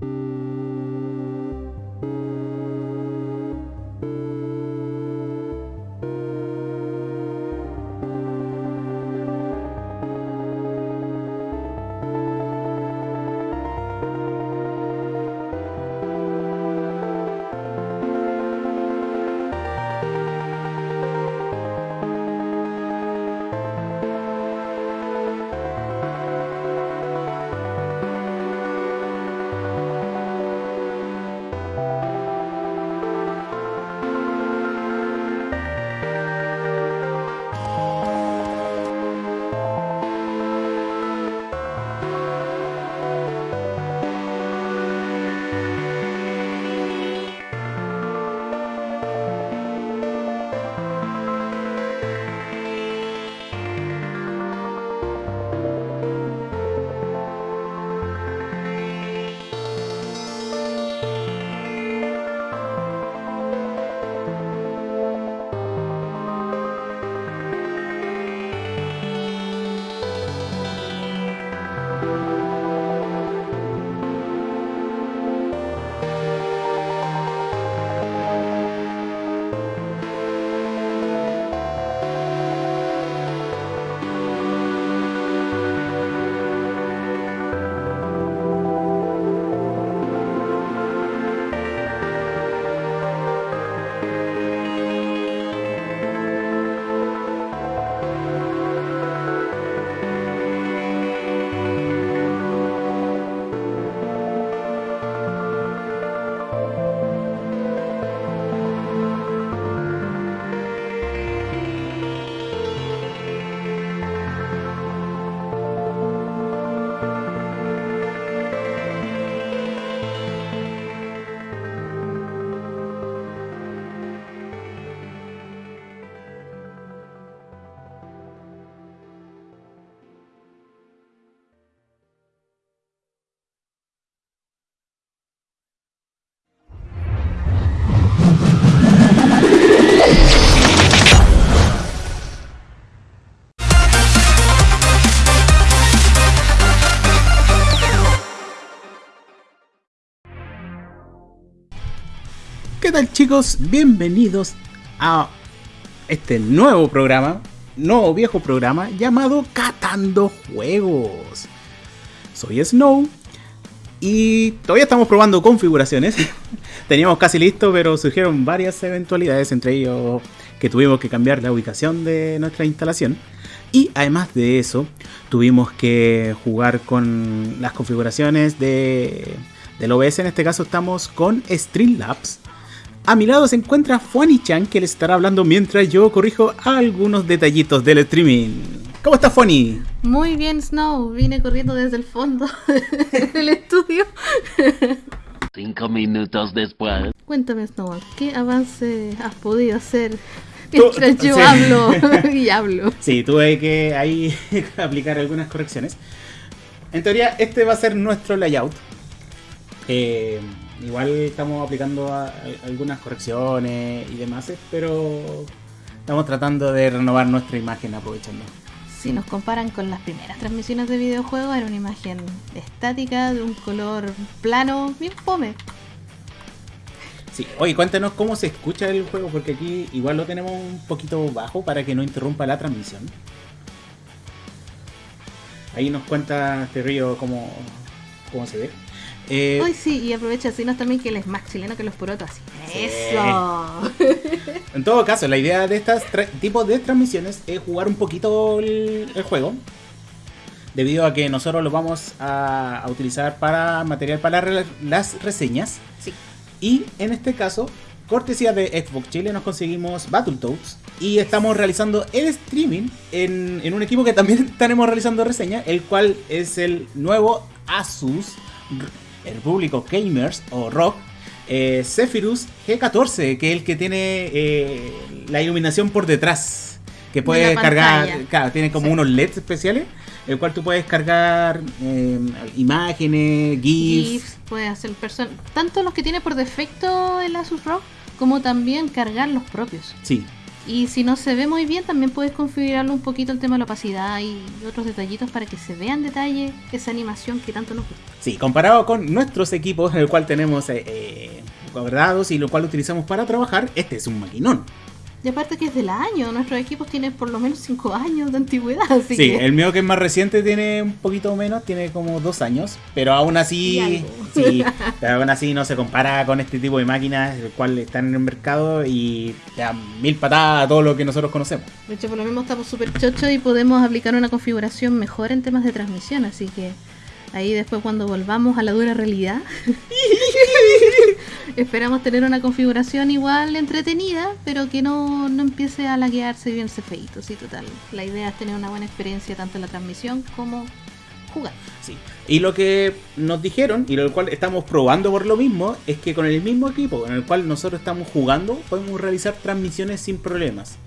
¿Qué tal chicos? Bienvenidos a este nuevo programa, nuevo viejo programa llamado Catando Juegos. Soy Snow y todavía estamos probando configuraciones. Teníamos casi listo, pero surgieron varias eventualidades, entre ellos que tuvimos que cambiar la ubicación de nuestra instalación. Y además de eso, tuvimos que jugar con las configuraciones de, del OBS. En este caso estamos con Streamlabs a mi lado se encuentra Fuani-chan que le estará hablando mientras yo corrijo algunos detallitos del streaming. ¿Cómo estás, Fuani? Muy bien, Snow. Vine corriendo desde el fondo del estudio. Cinco minutos después. Cuéntame, Snow, ¿qué avance has podido hacer mientras yo hablo y hablo? Sí, tuve que ahí aplicar algunas correcciones. En teoría, este va a ser nuestro layout. Eh, Igual estamos aplicando algunas correcciones y demás, pero estamos tratando de renovar nuestra imagen aprovechando. Si nos comparan con las primeras transmisiones de videojuegos, era una imagen estática de un color plano, bien fome. Sí, oye, cuéntanos cómo se escucha el juego, porque aquí igual lo tenemos un poquito bajo para que no interrumpa la transmisión. Ahí nos cuenta este río cómo, cómo se ve. Eh, Ay, sí, y aprovecha decirnos también que él es más chileno que los porotos. ¡Eso! en todo caso, la idea de estos tipos de transmisiones es jugar un poquito el, juego. Debido a que nosotros lo vamos a, utilizar para material para las reseñas. Sí. Y en este caso, cortesía de Xbox Chile, nos conseguimos Battletoads. Y estamos realizando el streaming en, en un equipo que también estaremos realizando reseña, el cual es el nuevo Asus el público gamers o rock, eh, Zephyrus G14, que es el que tiene eh, la iluminación por detrás, que puede cargar, claro, tiene como unos LEDs especiales, el cual tú puedes cargar eh, imágenes, GIFs. GIFs, puedes hacer tanto los que tiene por defecto el Asus ROG, como también cargar los propios. Sí. Y si no se ve muy bien, también puedes configurarlo un poquito el tema de la opacidad y otros detallitos para que se vea en detalle esa animación que tanto nos gusta. Sí, comparado con nuestros equipos, en el cual tenemos eh, eh, guardados y lo cual utilizamos para trabajar, este es un maquinón. Y aparte que es del año, nuestros equipos tienen por lo menos 5 años de antigüedad. Así Sí, que el mío que es más reciente tiene un poquito menos, tiene como dos años, pero aún así, sí, pero aún así no se compara con este tipo de máquinas, el cual están en el mercado y te dan mil patadas a todo lo que nosotros conocemos. De hecho, por lo mismo estamos súper chochos y podemos aplicar una configuración mejor en temas de transmisión. Así que ahí después cuando volvamos a la dura realidad, esperamos tener una configuración igual entretenida, pero que no, no empiece a laguearse y verse feito. Sí, total. La idea es tener una buena experiencia tanto en la transmisión como jugar. Sí. Y lo que nos dijeron, y lo cual estamos probando por lo mismo, es que con el mismo equipo en el cual nosotros estamos jugando, podemos realizar transmisiones sin problemas.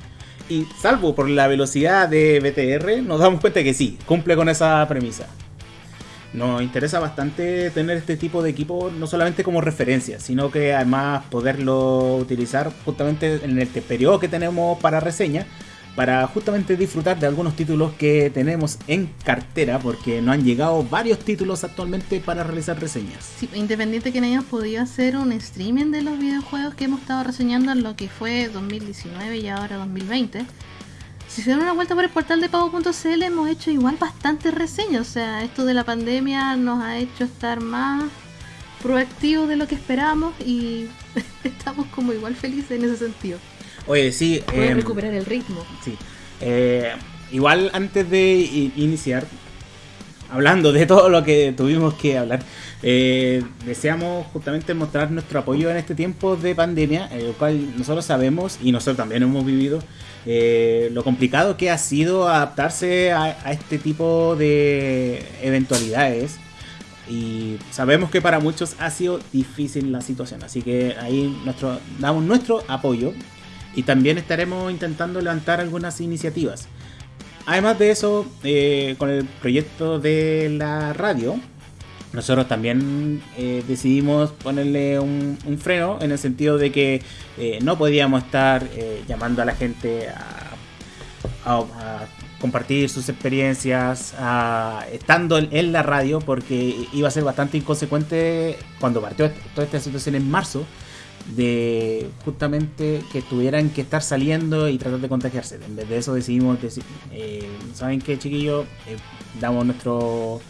Y salvo por la velocidad de BTR, nos damos cuenta que sí, cumple con esa premisa. Nos interesa bastante tener este tipo de equipo, no solamente como referencia, sino que además poderlo utilizar justamente en el periodo que tenemos para reseña, para justamente disfrutar de algunos títulos que tenemos en cartera, porque nos han llegado varios títulos actualmente para realizar reseñas. Sí, independiente que no hayamos podido hacer un streaming de los videojuegos que hemos estado reseñando en lo que fue 2019 y ahora 2020. Si se dan una vuelta por el portal de pago.cl hemos hecho igual bastantes reseñas. O sea, esto de la pandemia nos ha hecho estar más proactivos de lo que esperábamos y estamos como igual felices en ese sentido. Oye, sí, Poder em, recuperar el ritmo. Sí. Eh, igual antes de iniciar, hablando de todo lo que tuvimos que hablar, eh, deseamos justamente mostrar nuestro apoyo en este tiempo de pandemia, el cual nosotros sabemos y nosotros también hemos vivido eh, lo complicado que ha sido adaptarse a, este tipo de eventualidades. Y sabemos que para muchos ha sido difícil la situación, así que ahí damos nuestro apoyo y también estaremos intentando levantar algunas iniciativas. Además de eso, eh, con el proyecto de la radio, nosotros también eh, decidimos ponerle un, un freno en el sentido de que eh, no podíamos estar eh, llamando a la gente a, compartir sus experiencias, a- estando en, en la radio, porque iba a ser bastante inconsecuente cuando partió toda esta situación en marzo, de justamente que tuvieran que estar saliendo y tratar de contagiarse. En vez de eso decidimos decir, eh, ¿saben qué chiquillos? Damos nuestro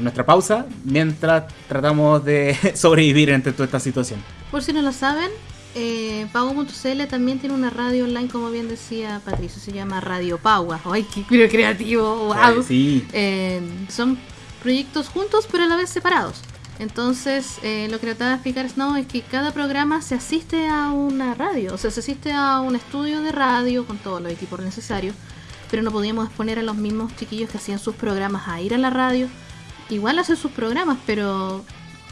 nuestra pausa mientras tratamos de sobrevivir entre toda esta situación. Por si no lo saben, eh, Pago.cl también tiene una radio online, como bien decía Patricio, se llama Radio Paua. ¡Ay, qué qué creativo! ¡Wow! Sí, Eh, son proyectos juntos, pero a la vez separados. Entonces, eh, lo que trataba de explicar Snow es que cada programa se asiste a una radio, o sea, se asiste a un estudio de radio con todos los equipos necesarios, pero no podíamos exponer a los mismos chiquillos que hacían sus programas a ir a la radio. Igual hacer sus programas, pero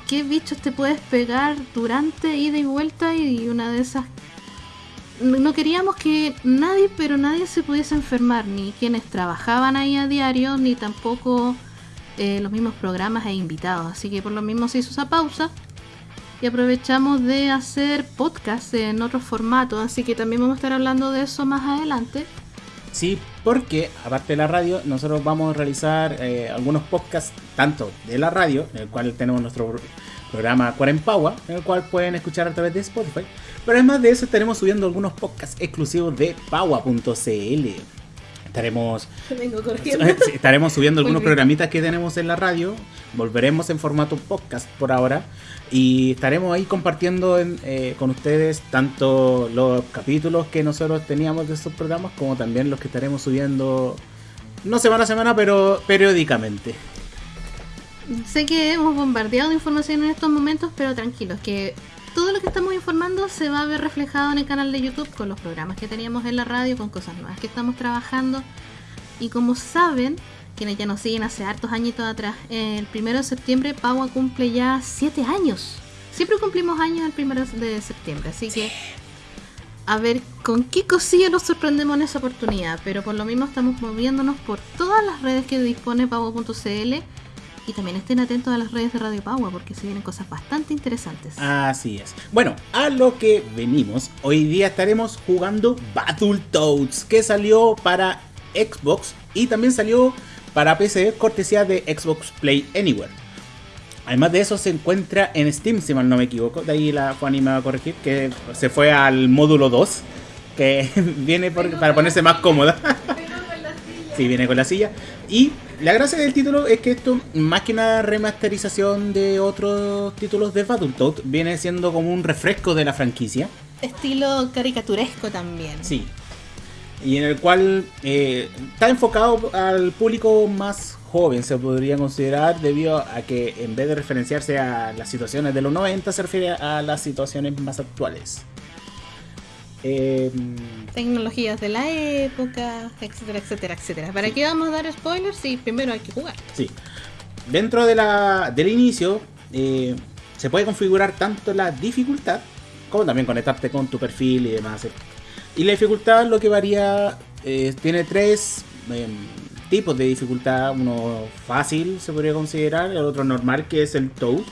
¿qué bichos te puedes pegar durante ida y vuelta? Y una de esas no no queríamos que nadie, pero nadie se pudiese enfermar, ni quienes trabajaban ahí a diario, ni tampoco eh, los mismos programas e invitados. Así que por lo mismo se hizo esa pausa y aprovechamos de hacer podcast en otros formatos. Así que también vamos a estar hablando de eso más adelante. sí, porque aparte de la radio, nosotros vamos a realizar eh, algunos podcasts, tanto de la radio, en el cual tenemos nuestro pro- programa Cuarempagua, en el cual pueden escuchar a través de Spotify. Pero además de eso, estaremos subiendo algunos podcasts exclusivos de Paua.cl. Estaremos Estaremos subiendo algunos programitas que tenemos en la radio. Volveremos en formato podcast por ahora. Y estaremos ahí compartiendo en- eh, con ustedes tanto los capítulos que nosotros teníamos de estos programas como también los que estaremos subiendo, no semana a semana, pero periódicamente. Sé que hemos bombardeado de información en estos momentos, pero tranquilos, que estamos informando se va a ver reflejado en el canal de YouTube con los programas que teníamos en la radio, con cosas nuevas que estamos trabajando. Y como saben, quienes ya nos siguen hace hartos añitos atrás, el primero de septiembre Paua cumple ya 7 años. Siempre cumplimos años el primero de septiembre, así que a ver con qué cosilla nos sorprendemos en esa oportunidad. Pero por lo mismo estamos moviéndonos por todas las redes que dispone Pago.cl Y también estén atentos a las redes de Radio Power porque se vienen cosas bastante interesantes. Así es. Bueno, a lo que venimos, hoy día estaremos jugando Battletoads, que salió para Xbox y también salió para PC, cortesía de Xbox Play Anywhere. Además de eso se encuentra en Steam, si mal no me equivoco. De ahí la Fanny me va a corregir, que se fue al módulo 2, que viene por- para ponerse más cómoda. Sí, viene con la silla. Y la gracia del título es que esto, más que una remasterización de otros títulos de Battletoads, viene siendo como un refresco de la franquicia. Estilo caricaturesco también. Sí. Y en el cual eh, está enfocado al público más joven, se podría considerar, debido a que en vez de referenciarse a las situaciones de los 90, se refiere a las situaciones más actuales. Eh, Tecnologías de la época, etcétera, etcétera, etcétera. ¿Para qué vamos a dar spoilers? Sí, primero hay que jugar. Sí. Dentro de la, del inicio eh, se puede configurar tanto la dificultad como también conectarte con tu perfil y demás. Y la dificultad lo que varía, eh, tiene tres em, tipos de dificultad. Uno fácil se podría considerar, el otro normal que es el Toad.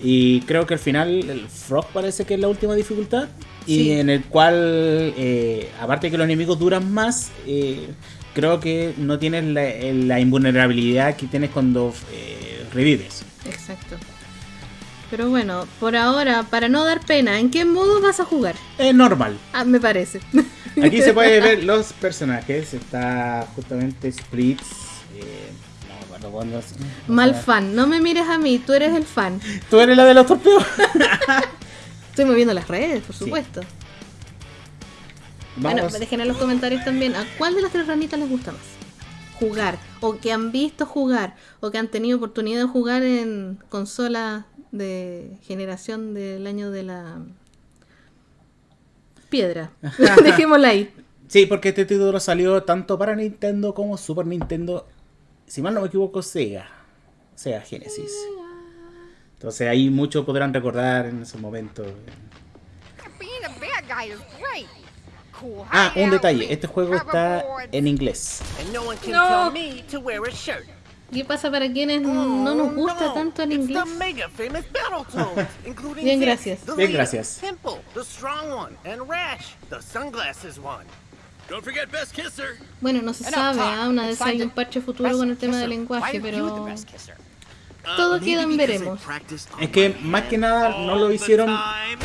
Y creo que al final el Frog parece que es la última dificultad. Y Sí. en el cual, eh, aparte de que los enemigos duran más, eh, creo que no tienes la, la invulnerabilidad que tienes cuando eh, revives. Exacto. Pero bueno, por ahora, para no dar pena, ¿en qué modo vas a jugar? Es normal. Ah, me parece. Aquí se puede ver los personajes. Está justamente Splits. eh, no es. Mal fan, no me mires a mí, tú eres el fan. ¿Tú eres la de los torpeos? Estoy moviendo las redes, por Sí. supuesto. Vamos. Bueno, dejen en los comentarios también a cuál de las tres ranitas les gusta más. Jugar, o que han visto jugar, o que han tenido oportunidad de jugar en consolas de generación del año de la piedra. Dejémosla ahí. Sí, porque este título salió tanto para Nintendo como Super Nintendo. Si mal no me equivoco, Sega. Sega Genesis. Entonces ahí muchos podrán recordar en ese momento. Being a bad guy is great. Cool Ah, un detalle. Este juego está en inglés. And no one can No. tell me to wear a shirt. ¿Qué pasa para quienes no nos gusta tanto el inglés? the mega famous Battletoads, including Bien, gracias. the Bien, gracias. Pimple, the strong one, and Rash, the sunglasses one. Don't forget Best Kisser. Bueno, no se sabe. ¿ah? una vez hay un parche futuro con el tema del lenguaje, pero? Todo Uh, queda en veremos. Es que más que nada no lo hicieron.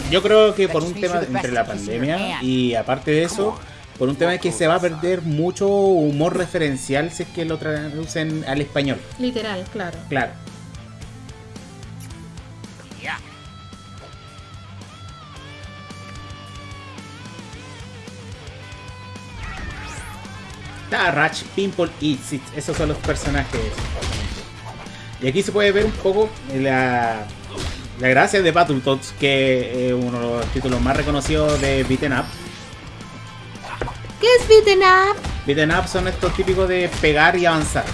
Yo creo que por un tema entre la pandemia y aparte de eso, por un tema de que se va a perder mucho humor referencial si es que lo traducen al español. Literal, claro. Claro. Ratch, Pimple y Sid. Esos son los personajes. Y aquí se puede ver un poco la, la gracia de Battletoads, que es uno de los títulos más reconocidos de Beaten Up. ¿Qué es beaten up? Beaten Up son estos típicos de pegar y avanzar.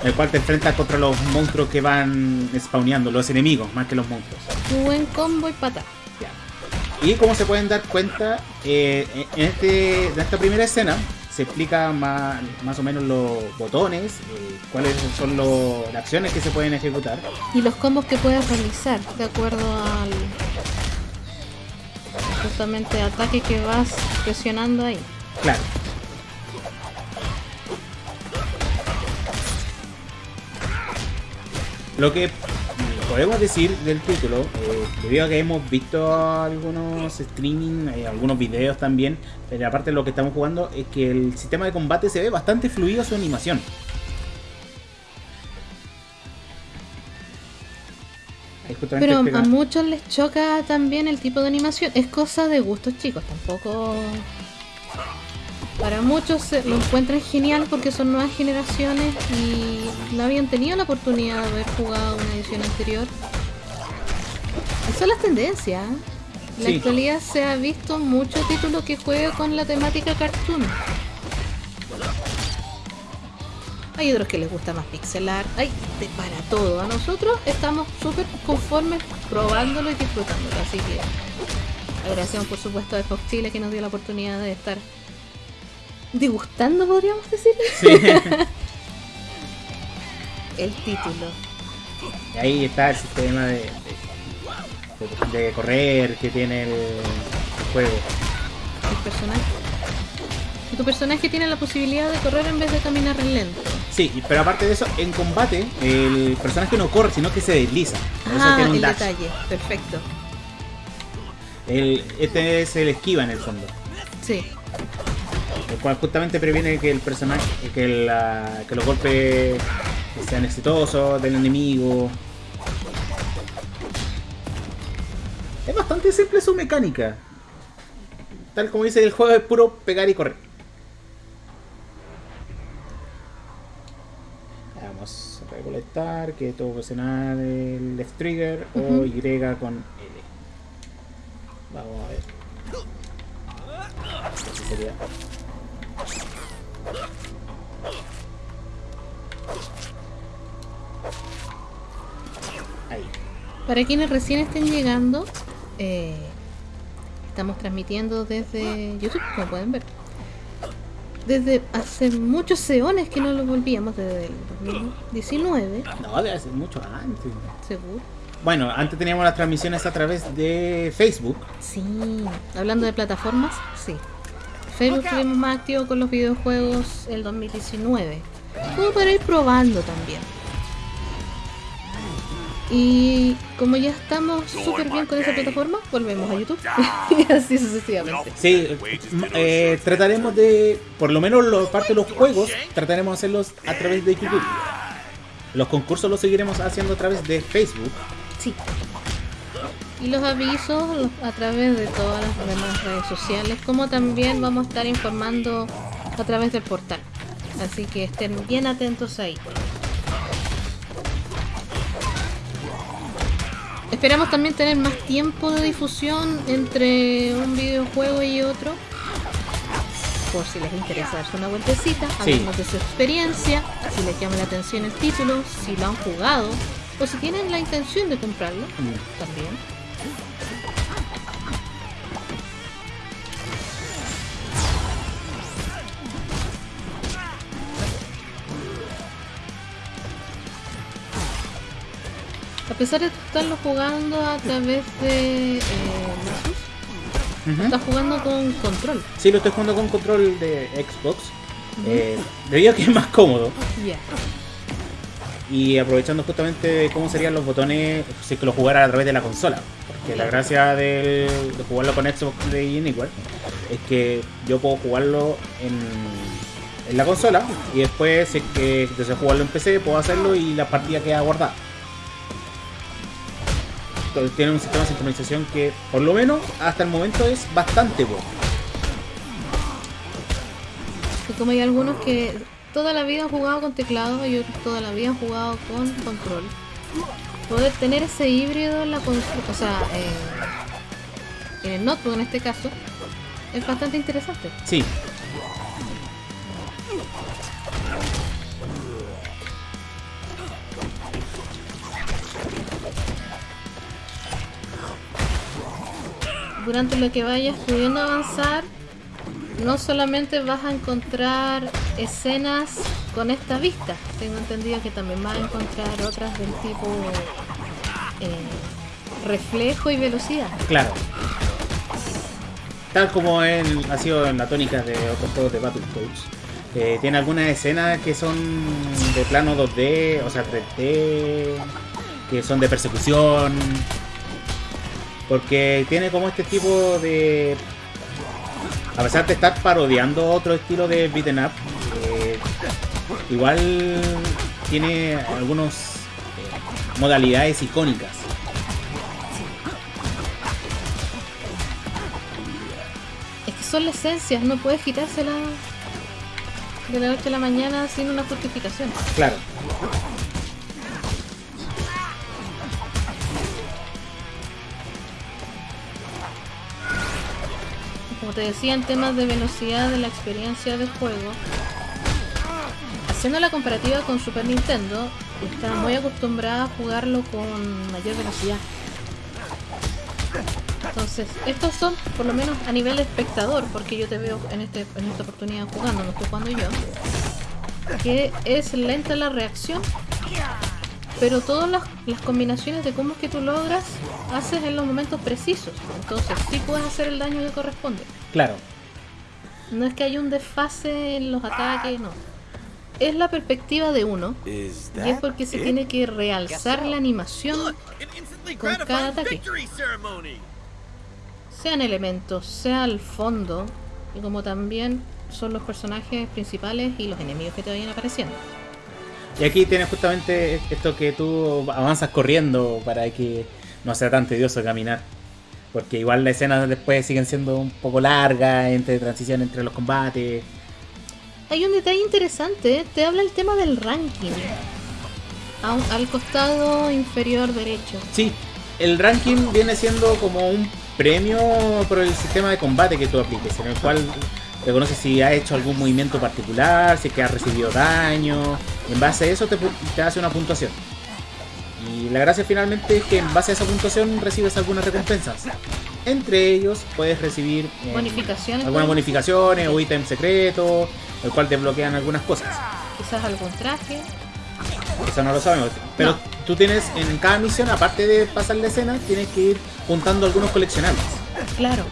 En el cual te enfrentas contra los monstruos que van spawneando, los enemigos, más que los monstruos. Buen combo y pata. Ya. Y como se pueden dar cuenta, eh, en, este, en esta primera escena se explica más, más o menos los botones, eh, cuáles son los- las acciones que se pueden ejecutar. Y los combos que puedes realizar de acuerdo al justamente ataque que vas presionando ahí. Claro. Lo que podemos decir del título, eh, debido a que hemos visto algunos streaming, eh, algunos videos también, pero aparte de lo que estamos jugando, es que el sistema de combate se ve bastante fluido su animación. Pero a muchos les choca también el tipo de animación. Es cosa de gustos chicos, tampoco... Para muchos lo encuentran genial porque son nuevas generaciones y no habían tenido la oportunidad de haber jugado una edición anterior. Y son las tendencias. ¿eh? En la Sí. actualidad se ha visto mucho título que juega con la temática cartoon. Hay otros que les gusta más pixelar. Hay de para todo. A nosotros estamos súper conformes probándolo y disfrutándolo. Así que agradecemos por supuesto a Fox Chile que nos dio la oportunidad de estar degustando, podríamos decir. el título. Y ahí está el sistema de, de, de correr que tiene el, el juego. El personaje. Tu personaje tiene la posibilidad de correr en vez de caminar lento. Sí, pero aparte de eso, en combate, el personaje no corre, sino que se desliza. Por eso Ah, tiene un el dash. detalle. Perfecto. El- este es el esquiva en el fondo. Sí. El cual justamente previene que el personaje, que, la- que los golpes sean exitosos del enemigo. Es bastante simple su mecánica. Tal como dice el juego, es puro pegar y correr. Vamos a recolectar que tengo que presionar el left trigger o. Y con L. Vamos a ver. Sería Para quienes recién estén llegando, eh, estamos transmitiendo desde YouTube, como pueden ver. Desde hace muchos eones que no lo volvíamos, desde el 2019, No, debe ser mucho antes. seguro. Bueno, antes teníamos las transmisiones a través de Facebook. Sí, hablando de plataformas, sí. Facebook estuvimos más activos con los videojuegos el 2019. Como para ir probando también. Y como ya estamos súper bien con esa plataforma, volvemos a YouTube. y así sucesivamente. Sí, eh, trataremos de, por lo menos la parte de los juegos, trataremos de hacerlos a través de YouTube. Los concursos los seguiremos haciendo a través de Facebook. Sí. Y los avisos los- a través de todas las demás redes sociales, como también vamos a estar informando a través del portal. Así que estén bien atentos ahí. Esperamos también tener más tiempo de difusión entre un videojuego y otro. Por si les interesa darse una vueltecita, Sí. hablemos de su experiencia, si les llama la atención el título, si lo han jugado, o si tienen la intención de comprarlo, también. A pesar de estarlo jugando a través de eh, estás jugando con control. Sí, lo estoy jugando con control de Xbox. eh, debido a que es más cómodo. Y aprovechando justamente de cómo serían los botones si es que lo jugara a través de la consola. Porque la gracia del- de jugarlo con Xbox Play Anywhere es que yo puedo jugarlo en, en la consola y después si es que deseo jugarlo en PC puedo hacerlo y la partida queda guardada. Tiene un sistema de sincronización que por lo menos hasta el momento es bastante bueno. Y como hay algunos que toda la vida han jugado con teclado y otros toda la vida han jugado con control. Poder tener ese híbrido en la consola, o sea, eh, en el notebook en este caso, es bastante interesante. Sí, Durante lo que vayas pudiendo avanzar, no solamente vas a encontrar escenas con esta vista, tengo entendido que también vas a encontrar otras del tipo eh, reflejo y velocidad. Claro. Tal como en- ha sido en la tónica de otros juegos de Battletoads. eh, tiene algunas escenas que son de plano 2D, o sea 3D, que son de persecución. Porque tiene como este tipo de... A pesar de estar parodiando otro estilo de beaten up, eh, igual tiene algunas modalidades icónicas. Es que son la esencia, no puedes quitársela de la noche a la mañana sin una justificación. Claro. Como te decía, en temas de velocidad de la experiencia de juego, haciendo la comparativa con Super Nintendo, estaba muy acostumbrada a jugarlo con mayor velocidad. Entonces, estos son, por lo menos a nivel espectador, porque yo te veo en, este, en esta oportunidad jugando, no estoy jugando yo, que es lenta la reacción Pero todas las, las combinaciones de combos que tú logras haces en los momentos precisos. Entonces sí puedes hacer el daño que corresponde. Claro. No es que haya un desfase en los ataques, no. Es la perspectiva de uno. Y es porque se tiene que realzar la animación, Con cada ataque. sean elementos, sea el fondo, y como también son los personajes principales y los enemigos que te vayan apareciendo. Y aquí tienes justamente esto que tú avanzas corriendo para que no sea tan tedioso caminar. Porque igual las escenas después siguen siendo un poco largas, entre transición entre los combates. Hay un detalle interesante, te habla el tema del ranking. Un- al costado inferior derecho. Sí, el ranking viene siendo como un premio por el sistema de combate que tú apliques, en el cual reconoce si ha hecho algún movimiento particular, si es que ha recibido daño. En base a eso te, te hace una puntuación. Y la gracia finalmente es que en base a esa puntuación recibes algunas recompensas. Entre ellos puedes recibir eh, Bonificaciones. algunas bonificaciones o ítems secretos, el cual te bloquean algunas cosas. Quizás algún traje. Eso no lo sabemos. Pero No. tú tienes en cada misión, aparte de pasar la escena, tienes que ir juntando algunos coleccionables. Claro.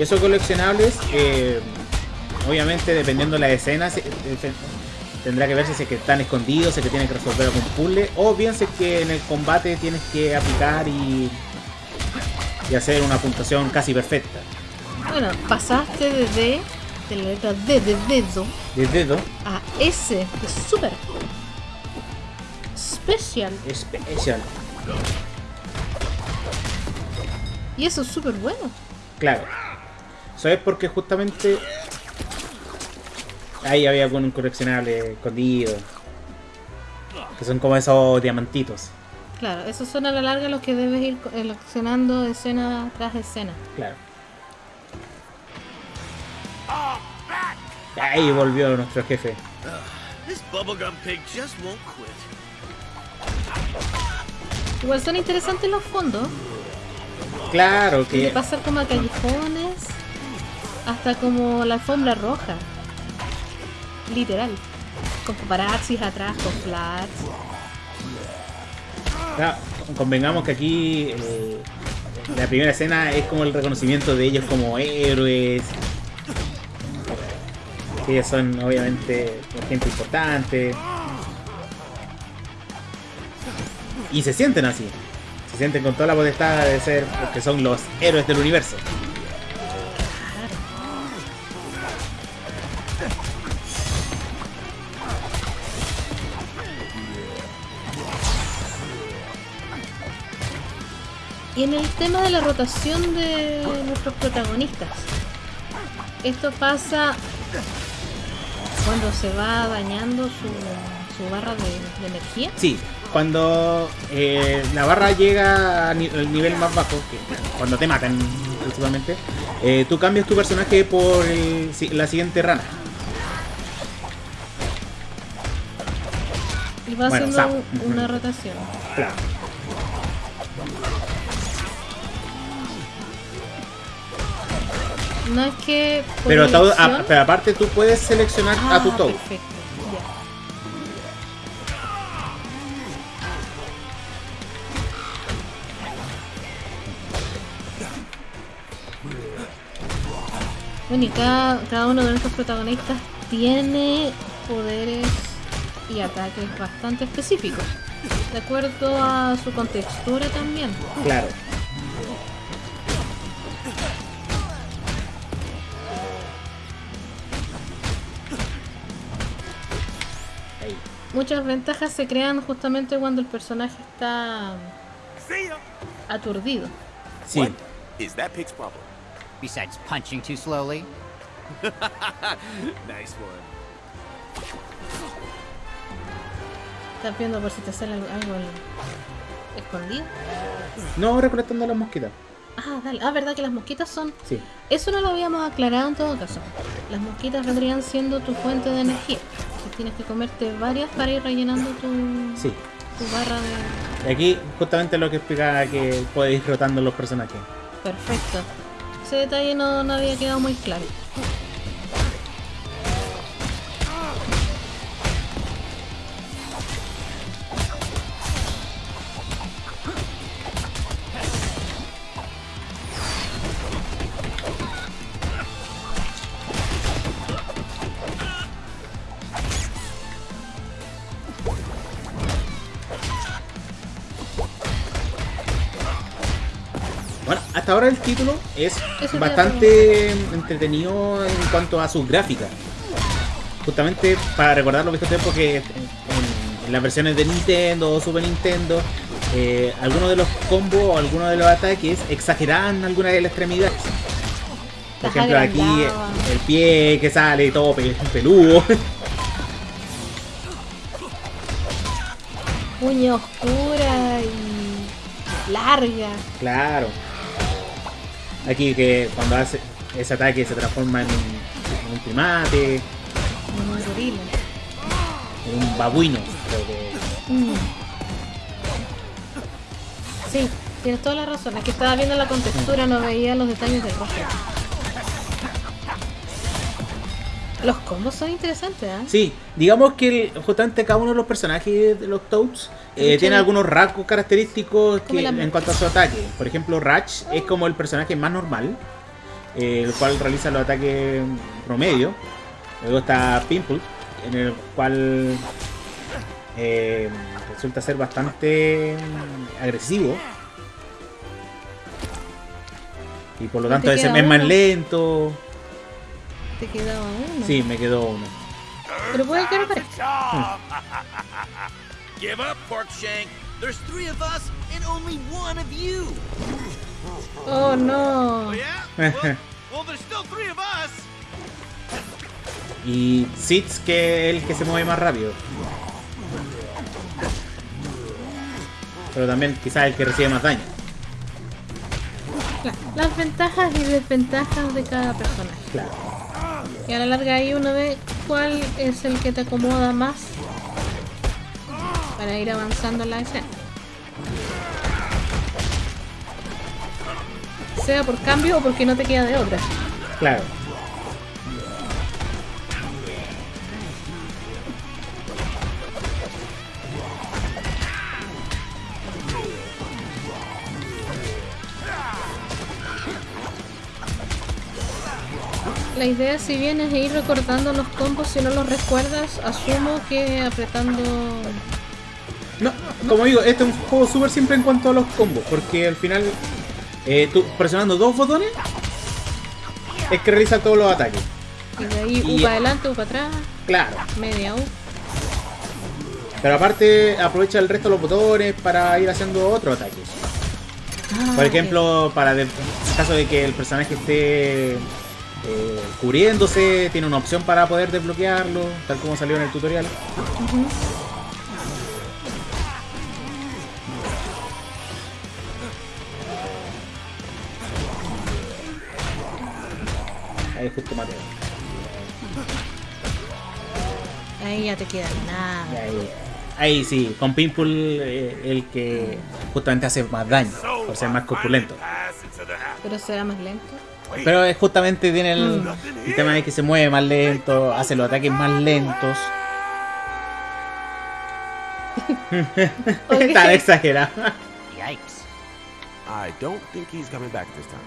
Y esos coleccionables, eh, obviamente dependiendo de la escena, se- eh, se- tendrá que verse si es que están escondidos, si es que tienes que resolver algún puzzle, o bien si es que en el combate tienes que aplicar y, y hacer una puntuación casi perfecta. Bueno, pasaste de D, de la letra D de dedo, De dedo, a S de super. Special. especial. Y eso es súper bueno. Claro. Eso es porque justamente ahí había algún coleccionable escondido. Que son como esos diamantitos. Claro, esos son a la larga los que debes ir co- seleccionando escena tras escena. Claro. Ahí volvió nuestro jefe. Igual son interesantes los fondos, Claro de que. pasar como a callejones, hasta como la alfombra roja. Literal. Con paparazzis atrás, con flats. claro, convengamos que aquí eh, la primera escena es como el reconocimiento de ellos como héroes. Ellos son obviamente gente importante. Y se sienten así. Se sienten con toda la potestad de ser porque son los héroes del universo. Y en el tema de la rotación de nuestros protagonistas, esto pasa cuando se va dañando su, su barra de, de energía. Sí, cuando eh, la barra llega al nivel más bajo, que cuando te matan principalmente, eh, tú cambias tu personaje por el- la siguiente rana. Y va Bueno, haciendo una rotación. Claro. No es que. Pero, a- pero aparte tú puedes seleccionar a tu Ah, Toad. Perfecto, ya. Bueno, y cada, cada uno de nuestros protagonistas tiene poderes y ataques bastante específicos. De acuerdo a su contextura también. Claro. Muchas ventajas se crean justamente cuando el personaje está aturdido. Sí. What is that pig's problem? Besides punching too slowly. Nice one. Estás viendo por si te sale algo, escondido. No recolectando las mosquitas. Ah, dale. Ah, verdad que las mosquitas son. Sí. Eso no lo habíamos aclarado en todo caso. Las mosquitas vendrían siendo tu fuente de energía. Tienes que comerte varias para ir rellenando tu, Sí. tu barra de. Y aquí justamente lo que explicaba que puedes ir rotando los personajes. Perfecto. Ese detalle no, no había quedado muy claro. Ahora el título es bastante entretenido en cuanto a sus gráficas. Justamente para recordar los viejos tiempos que en, en las versiones de Nintendo o Super Nintendo, eh, algunos de los combos o algunos de los ataques exageraban algunas de las extremidades. Por ejemplo, aquí el pie que sale todo pe- peludo. Uña oscura y larga. claro. Aquí que cuando hace ese ataque se transforma en un, en primate, como Un gorila. en un babuino. creo que-. Sí, tienes toda la razón. Aquí estaba viendo la contextura, no veía los detalles del rostro. Los combos son interesantes, ¿ah? Sí, digamos que el- justamente cada uno de los personajes de los Toads eh, tiene algunos rasgos característicos que, en cuanto a su ataque. Por ejemplo, Ratch es como el personaje más normal, eh, el cual realiza los ataques promedio. Luego está Pimple, en el cual eh, resulta ser bastante agresivo. Y por lo ¿No te tanto es más lento. Te quedaba uno. Sí, me quedó uno. Pero puede que no parezca. Give up, Porkshank. There's three of us and only one of you. Oh no. Oh, yeah? Well, well, there's still three of us. Y Sitz que es el que se mueve más rápido. Pero también quizás el que recibe más daño. Claro, Las ventajas y desventajas de cada personaje. Claro. Y a la larga ahí uno ve cuál es el que te acomoda más para ir avanzando en la escena. Sea por cambio o porque no te queda de otra. Claro. La idea si bien es ir recordando los combos, si no los recuerdas, asumo que apretando... No, como digo, este es un juego súper simple en cuanto a los combos. Porque al final, eh, tú presionando dos botones, es que realiza todos los ataques. Y de ahí Y- U para adelante, U para atrás, Claro. media U. Pero aparte, aprovecha el resto de los botones para ir haciendo otros ataques. Ah, Por ejemplo, para en caso de que el personaje esté eh, cubriéndose, tiene una opción para poder desbloquearlo, tal como salió en el tutorial. Ahí justo Mateo. Ahí ya te queda nada. Ahí, ahí sí, con Pimple eh, el que justamente hace más daño, por ser más corpulento. Pero será más lento. Pero es justamente tiene el, Mm. el tema de que se mueve más lento, hace los ataques más lentos. Tan exagerado. Yikes. I don't think he's coming back this time.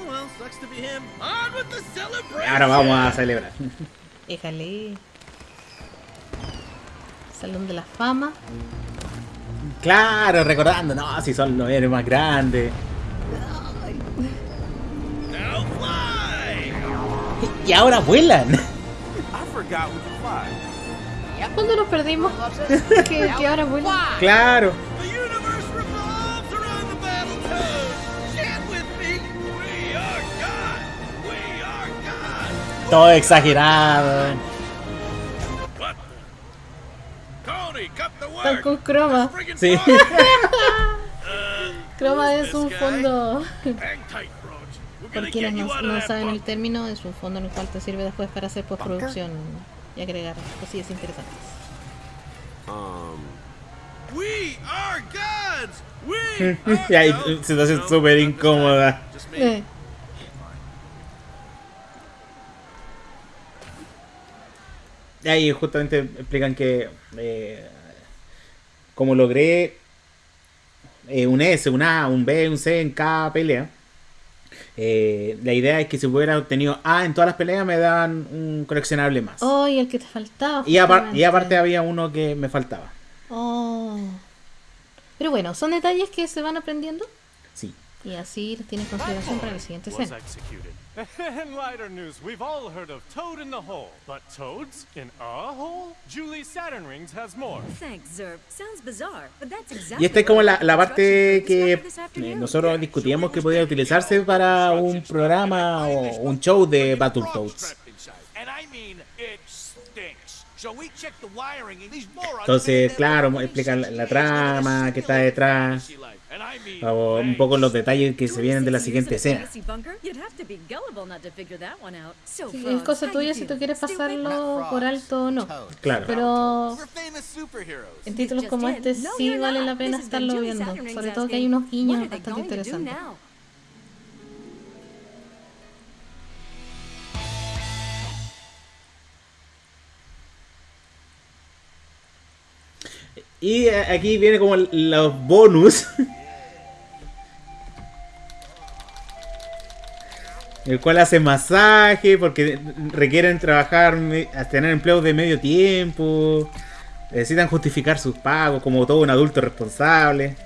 Oh, well, sucks to be him. On with the celebration. Ahora vamos a celebrar. Déjale. Salón de la fama. Claro, recordando, no, si son los héroes más grandes. Y ahora vuelan. ¿Cuándo nos perdimos? que, que ahora vuelve. Claro. Todo exagerado. Están con croma. Sí. Croma es un fondo. Por quienes no, no saben el término, es un fondo en el cual te sirve después para hacer postproducción y agregar cosillas interesantes. Um, We are gods. We y ahí situación no, súper incómoda. Eh, Y ahí justamente explican que eh, como logré eh, un S, un A, un B, un C en cada pelea, eh, la idea es que si hubiera obtenido A en todas las peleas me daban un coleccionable más. Oh, y el que te faltaba. y, apar- y aparte había uno que me faltaba. Oh. Pero bueno, son detalles que se van aprendiendo Sí. Y así tiene en consideración para la siguiente escena. executed. In lighter news, we've all heard of Toad in the Hole. But Toads in a hole? Julie Saturn Rings has more. Thanks, Zerb. Sounds bizarre, but that's exactly Y esta es como la, la parte que eh, nosotros discutíamos que podía utilizarse para un programa o un show de Battletoads. And I mean, it stinks. So we check the wiring and these morons Entonces, claro, explican la, la trama que está detrás, o un poco los detalles que se vienen de la 26 siguiente escena. Sí, es cosa tuya si tú quieres pasarlo por alto o no. Claro. Pero en títulos como este sí vale la pena estarlo viendo. Sobre todo que hay unos guiños bastante interesantes. Y eh, aquí viene como los bonus. El cual hace masaje porque requieren trabajar, tener empleos de medio tiempo. Necesitan justificar sus pagos como todo un adulto responsable.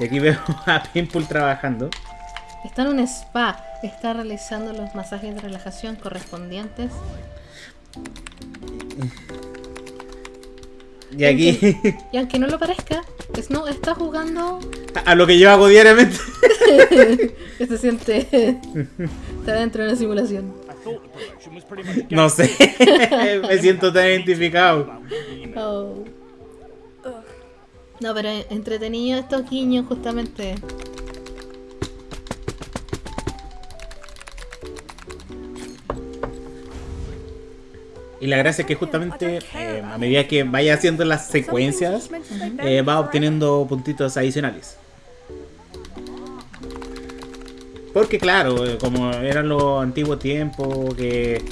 Y aquí veo a Pimple trabajando. Está en un spa, está realizando los masajes de relajación correspondientes. Y aquí Y aunque no lo parezca, Snow está jugando a lo que yo hago diariamente. que se siente está dentro de una simulación. No sé, me siento tan identificado. Oh. No, pero entretenido estos guiños justamente. Y la gracia es que justamente eh, a medida que vaya haciendo las secuencias, eh, va obteniendo puntitos adicionales. Porque claro, eh, como eran los antiguos tiempos, que...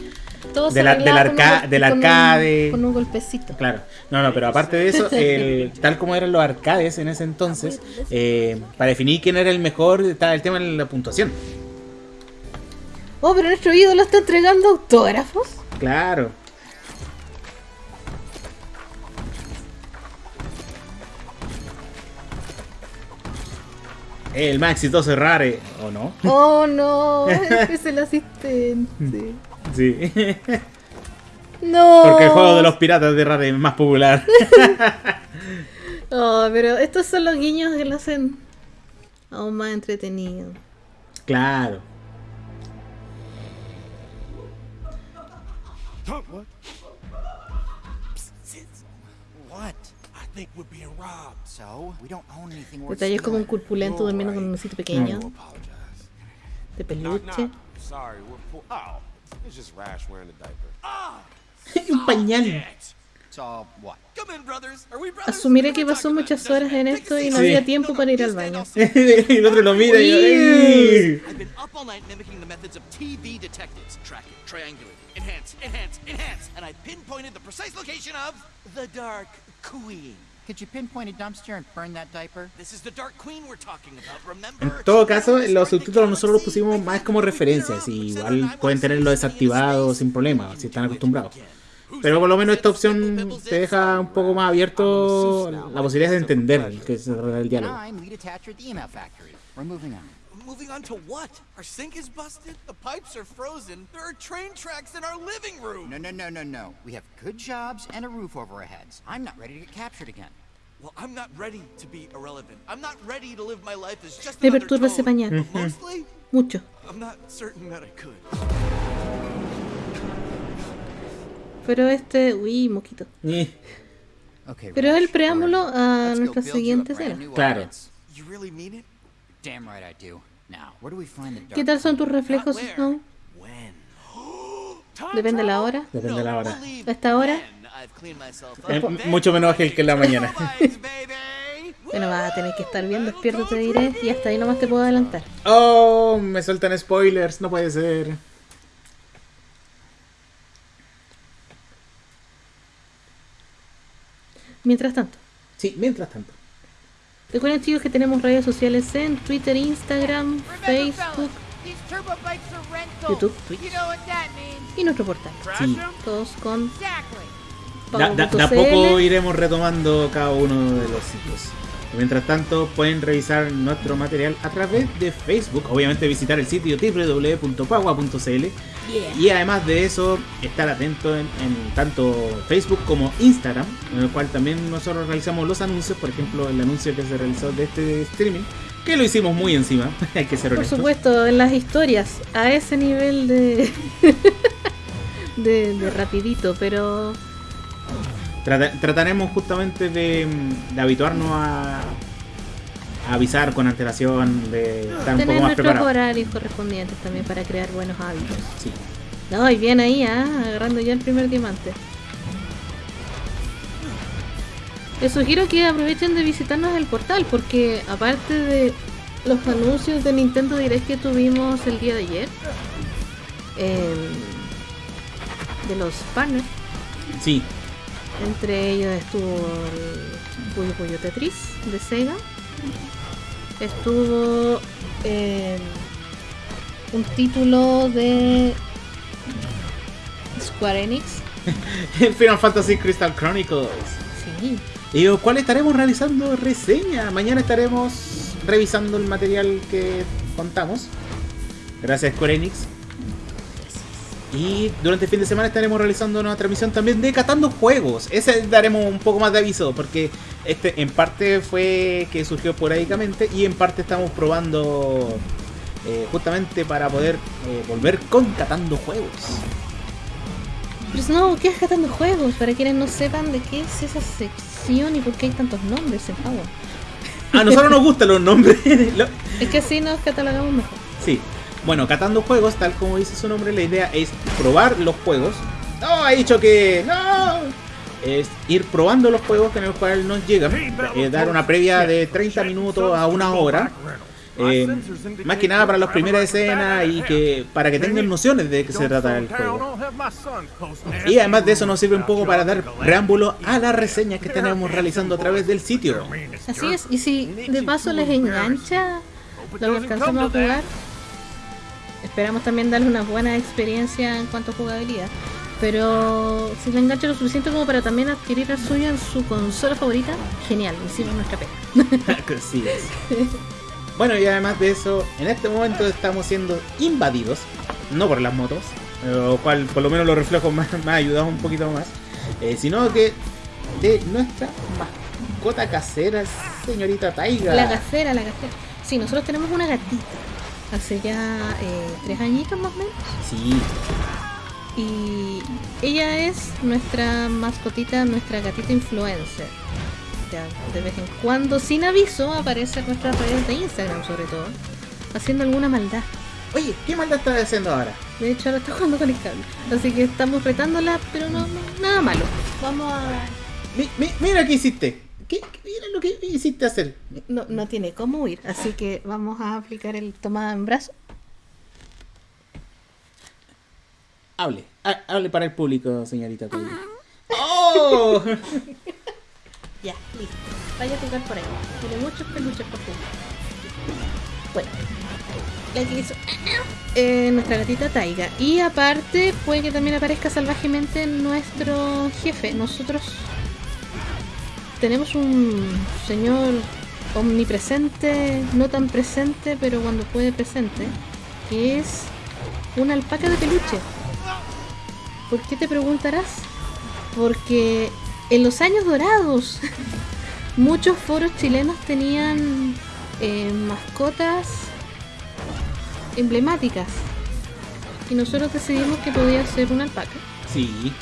Todo se De la- del arreglaba con un arca- del con un- arcade. Con un golpecito. Claro, no, no, pero aparte de eso, el- tal como eran los arcades en ese entonces, eh, para definir quién era el mejor estaba el tema de la puntuación. Oh, pero nuestro ídolo está entregando autógrafos. Claro. El más exitoso es Rare, ¿o no? Oh no, es el asistente. Sí. No. Porque el juego de los piratas de Rare es más popular. Oh, pero estos son los guiños que lo hacen aún más entretenido. Claro. What? I think we're being robbed. Detalles como un corpulento durmiendo con un osito pequeño. De peluche. Oh, un pañal. Asumiré que pasó muchas horas en esto y no Sí. había tiempo para ir al baño. y el otro lo mira y yo, "Ey". En todo caso, los subtítulos nosotros los pusimos más como referencias. Y igual pueden tenerlo desactivado sin problema, si están acostumbrados. Pero por lo menos esta opción te deja un poco más abierto la posibilidad de entender que se trata del diálogo. Moving on to what? Our sink is busted. The pipes are frozen. There are train tracks in our living room. No, no, no, no, no. We have good jobs and a roof over our heads. I'm not ready to get captured again. Well, I'm not ready to be irrelevant. I'm not ready to live my life as just Me another perturba ese pañal. Mucho. I'm not certain that I could. Pero este. Uy, moquito. Eh, Okay. Pero es el preámbulo a nuestra siguiente escena. Claro. audience. You really mean it? Damn right I do. Now, where do we find the dark ¿Qué tal son tus reflejos. Snow? When? Depende de la hora. Depende de la hora. Believe ¿A esta hora? When I've cleaned myself up. Eh, Then mucho menos ágil que en la mañana. Bueno, vas a tener que estar bien despierto, te diré. Y hasta ahí nomás te puedo adelantar. Oh, me sueltan spoilers, no puede ser. Mientras tanto, Sí, mientras tanto. recuerden chicos que tenemos redes sociales en Twitter, Instagram, Facebook. YouTube, Twitch. Y nuestro portal. Sí. Todos con Exactly. Da, da- de a pago.cl. poco iremos retomando cada uno de los sitios. Mientras tanto, pueden revisar nuestro material a través de Facebook, obviamente visitar el sitio www.pagua.cl y además de eso, estar atento en, en tanto Facebook como Instagram, en el cual también nosotros realizamos los anuncios, por ejemplo, el anuncio que se realizó de este streaming, que lo hicimos muy encima, hay que ser Por honestos. supuesto, en las historias, a ese nivel de, de, de rapidito, pero Trata- trataremos justamente de, de habituarnos a, a avisar con antelación, de estar un poco más preparados. horarios correspondientes también para crear buenos hábitos. Sí. No, y bien ahí, ¿ah? agarrando ya el primer diamante. Les sugiero que aprovechen de visitarnos el portal porque aparte de los anuncios de Nintendo Direct que tuvimos el día de ayer, em, de los partners, Sí, entre ellos estuvo el Puyo Puyo Tetris de Sega. Estuvo eh, un título de Square Enix. el Final Fantasy Crystal Chronicles. Sí. Y el cual estaremos realizando reseña. Mañana estaremos revisando el material que contamos. Gracias Square Enix. Y durante el fin de semana estaremos realizando una transmisión también de Catando Juegos. Ese daremos un poco más de aviso porque este en parte fue que surgió esporádicamente y en parte estamos probando eh, justamente para poder eh, volver con Catando Juegos. Pero no, ¿qué es Catando Juegos? Para quienes no sepan de qué es esa sección y por qué hay tantos nombres en Power. A nosotros nos gustan los nombres. Lo- Es que así nos catalogamos mejor. Sí. Bueno, catando juegos, tal como dice su nombre, la idea es probar los juegos. No, he dicho que no. Es ir probando los juegos en el cual nos llegan. eh, dar una previa de 30 minutos a una hora. eh, más que nada para las primeras escenas y que para que tengan nociones de qué se trata el juego. Y además de eso nos sirve un poco para dar preámbulo a las reseñas que tenemos realizando a través del sitio. Así es, y si de paso les engancha lo alcanzamos a jugar, esperamos también darles una buena experiencia en cuanto a jugabilidad. Pero si les engancha lo suficiente como para también adquirir el suyo en su consola favorita, genial, hicimos nuestra pega. Sí es. Bueno, y además de eso, en este momento estamos siendo invadidos, no por las motos, lo cual por lo menos los reflejos me, me ha ayudado un poquito más, eh, sino que de nuestra mascota casera, señorita Taiga. La gacera, la gacera. Sí, nosotros tenemos una gatita. Hace ya eh, tres añitos más o menos. Sí, Y ella es nuestra mascotita, nuestra gatita influencer. Ya, de vez en cuando, sin aviso, aparece en nuestras redes de Instagram sobre todo, haciendo alguna maldad. Oye, ¿qué maldad estás haciendo ahora? De hecho, ahora está jugando con el cable. Así que estamos retándola, pero no, no- nada malo. Vamos a... Mi- mi- mira qué hiciste. ¿Qué, mira lo que hiciste hacer. No, no tiene cómo huir, así que vamos a aplicar el tomada en brazo. Hable, ha- hable para el público, señorita. ¡Oh! Ya, listo. Vaya a jugar por ahí. Tiene muchos peluches por jugar. Bueno, la que hizo eh, nuestra gatita Taiga. Y aparte, puede que también aparezca salvajemente nuestro jefe. Nosotros tenemos un señor omnipresente, no tan presente, pero cuando puede presente, que es una alpaca de peluche. ¿Por qué te preguntarás? Porque en los años dorados muchos foros chilenos tenían eh, mascotas emblemáticas y nosotros decidimos que podía ser una alpaca. Sí,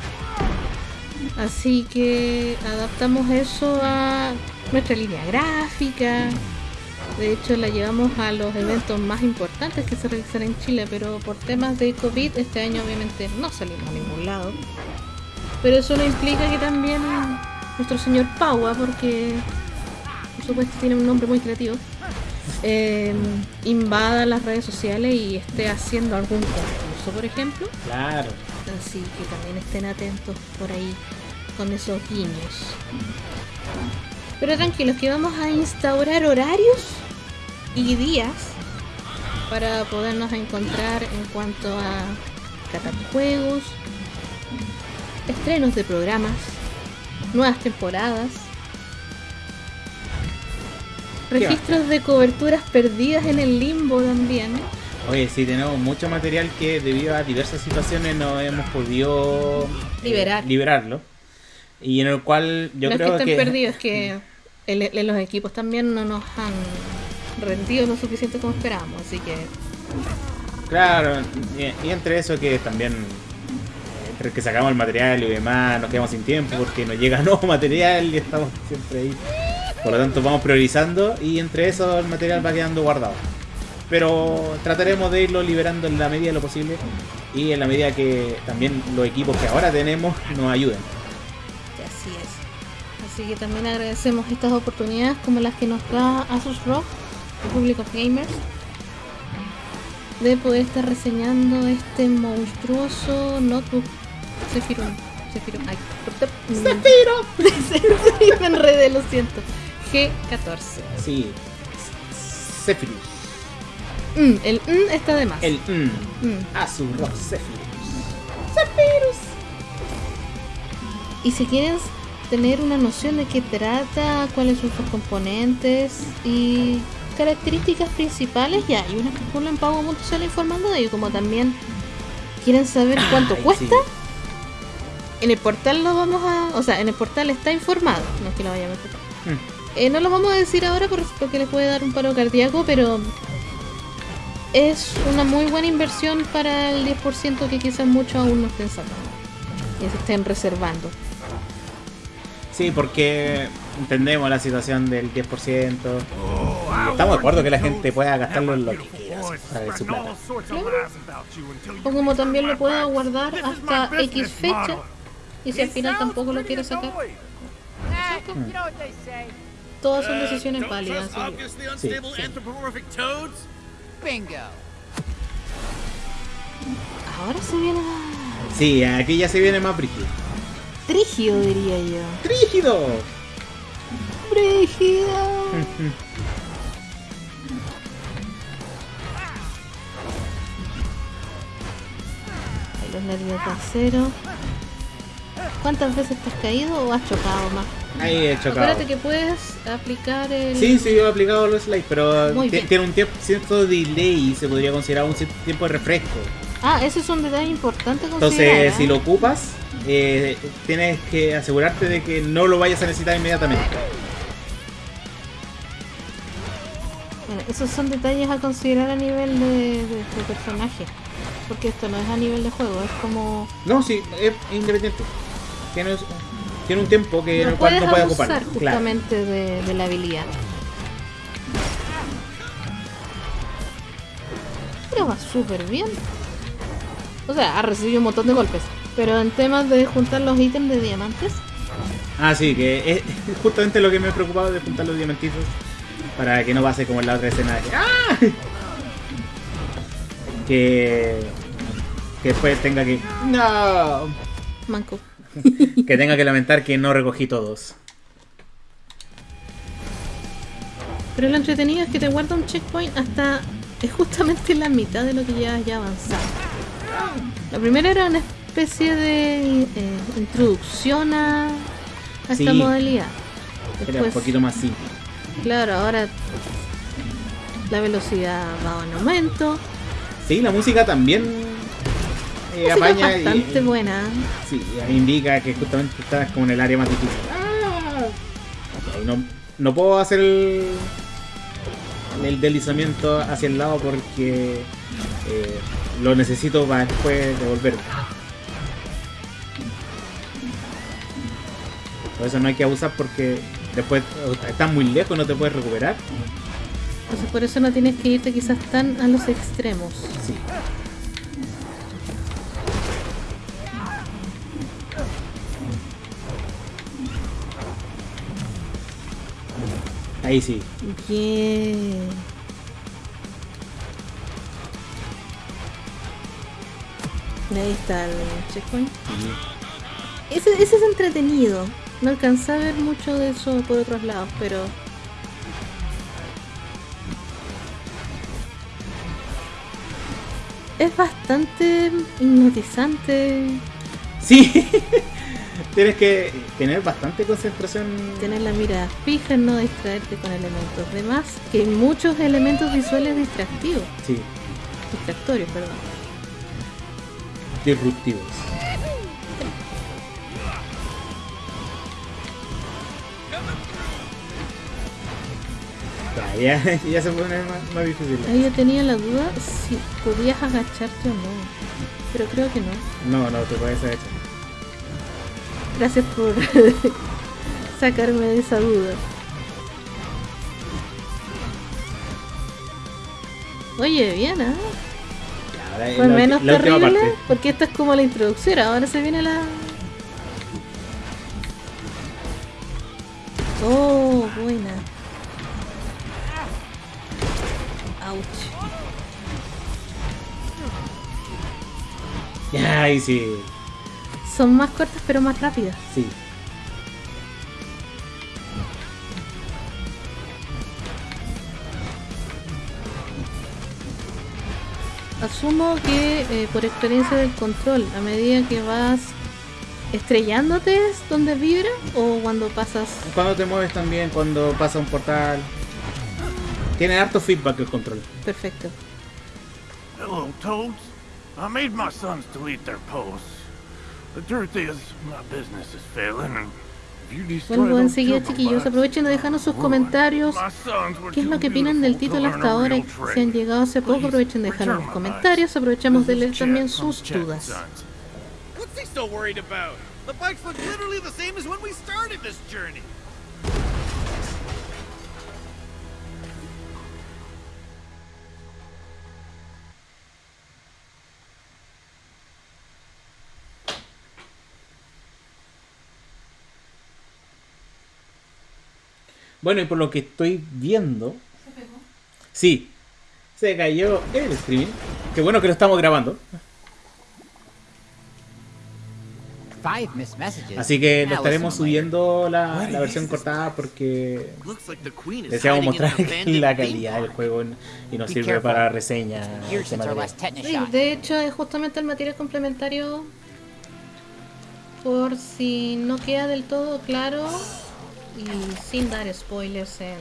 Así que adaptamos eso a nuestra línea gráfica. De hecho, la llevamos a los eventos más importantes que se realizan en Chile, pero por temas de COVID este año obviamente no salimos a ningún lado. Pero eso no implica que también nuestro señor Paua, porque por supuesto tiene un nombre muy creativo, eh, invada las redes sociales y esté haciendo algún concurso, por ejemplo. claro. Así que también estén atentos por ahí con esos guiños. Pero tranquilos que vamos a instaurar horarios y días para podernos encontrar en cuanto a catajuegos, estrenos de programas, nuevas temporadas Registros de coberturas perdidas en el limbo también. Oye, sí, tenemos mucho material que debido a diversas situaciones no hemos podido eh, Liberar. liberarlo. Y en el cual yo no creo es que que... estén perdidos, es que el- el- los equipos también no nos han rendido lo suficiente como esperábamos. Así que Claro, y, y entre eso que también... Entre que sacamos el material y demás, nos quedamos sin tiempo porque nos llega nuevo material y estamos siempre ahí. Por lo tanto, vamos priorizando y entre eso el material va quedando guardado. Pero trataremos de irlo liberando en la medida de lo posible y en la medida que también los equipos que ahora tenemos nos ayuden. así es. Así que también agradecemos estas oportunidades como las que nos da Asus ROG, Republic of Gamers, de poder estar reseñando este monstruoso notebook Zephyr. Zephyr. Ay, Zephyr. Me enredé, lo siento. G14. Sí. Zephyrus. Mm, el mm está de más. El mm. Mm. Asus ROG Zephyrus. Y si quieres tener una noción de qué trata, cuáles son sus componentes y características principales, ya hay una página en pago.cl informando de ello, como también quieren saber cuánto Ay, cuesta. sí. En el portal lo vamos a, o sea, en el portal está informado, no es que lo vayamos a meter. Mm. Eh, no lo vamos a decir ahora por- porque les puede dar un paro cardíaco, pero es una muy buena inversión para el 10% que quizás muchos aún no estén sacando y se estén reservando. Sí, porque entendemos la situación del 10%. y estamos de acuerdo que la gente pueda gastarlo en lo que quiera, para su plata. O como también lo pueda guardar hasta X fecha y si al final tampoco lo quiere sacar. Todas son decisiones válidas. Sí, unstable sí. Bingo. Ahora se viene Sí, aquí ya se viene más brígido. trígido, diría yo. ¡Brígido! Brígido. Ahí los nervios de acero. ¿Cuántas veces te has caído o has chocado más? Ahí he chocado. Acuérdate que puedes aplicar el. Sí, sí, yo he aplicado los slides, pero tiene un tiempo, cierto delay y se podría considerar un cierto tiempo de refresco. Ah, ese es un detalle importante considerar. Entonces, ¿eh? si lo ocupas, eh, tienes que asegurarte de que no lo vayas a necesitar inmediatamente. Bueno, esos son detalles a considerar a nivel de, de- de personaje. Porque esto no es a nivel de juego, es como. No, sí, es independiente. Tiene, tiene un tiempo que en no el cual no puede ocupar. Claro. justamente de, de la habilidad. Pero va súper bien. O sea, ha recibido un montón de golpes. Pero en temas de juntar los ítems de diamantes, Ah, sí, que es justamente lo que me he preocupado de juntar los diamantitos para que no pase como en la otra escena de que, ¡Ah! que que después tenga que no manco. que tenga que lamentar que no recogí todos. Pero lo entretenido es que te guarda un checkpoint hasta. Es justamente la mitad de lo que llevas ya avanzado. La primera era una especie de eh, introducción a, a esta modalidad. Era un poquito más simple. claro, ahora la velocidad va en aumento. Sí, la música también eh, apaña y- bastante buena. Sí, indica que justamente estás como en el área más difícil. Ok, no, no puedo hacer el, el deslizamiento hacia el lado porque eh, lo necesito para después devolverme. Por eso no hay que abusar porque después estás muy lejos, no te puedes recuperar. Entonces por eso no tienes que irte quizás tan a los extremos. Sí. Ahí sí. Bien. Y ahí está el checkpoint. Ese, ese es entretenido. No alcancé a ver mucho de eso por otros lados, pero. Es bastante hipnotizante. Sí. Tienes que tener bastante concentración. Tener la mirada fija, no distraerte con elementos. Además, que hay muchos elementos visuales distractivos. Sí, Distractorios, perdón. disruptivos. Ya, ya, se pone más, más difícil. Ahí yo tenía la duda si podías agacharte o no. Pero creo que no. No, no, te puedes agachar. Gracias por sacarme de esa duda. Oye, bien, ¿ah? Ya, la, menos la terrible porque esta es como la introducción. Ahora se viene la. Oh, buena. Ouch. Ya, ahí sí. Son más cortas pero más rápidas. Sí. Asumo que eh, por experiencia del control, a medida que vas estrellándote es donde vibra o cuando pasas. Cuando te mueves también, cuando pasa un portal. Tiene harto feedback el control. Perfecto. Hello, Toads. I made my sons delete their posts. Vuelvo enseguida, chiquillos. Aprovechen de dejarnos sus comentarios. ¿Qué es lo que opinan del título hasta ahora? Si han llegado hace poco, aprovechen de dejarnos los comentarios. Aprovechamos de leer is también sus dudas. Sons. What's he so worried about? The bikes look literally the same as when we started this journey. Bueno, y por lo que estoy viendo. Sí, se cayó el streaming. Qué bueno que lo estamos grabando. Five missed messages. Así que lo estaremos subiendo la, la versión cortada porque deseamos mostrar la calidad del juego y nos sirve para reseña. Sí, de hecho es justamente el material complementario por si no queda del todo claro y sin dar spoilers en,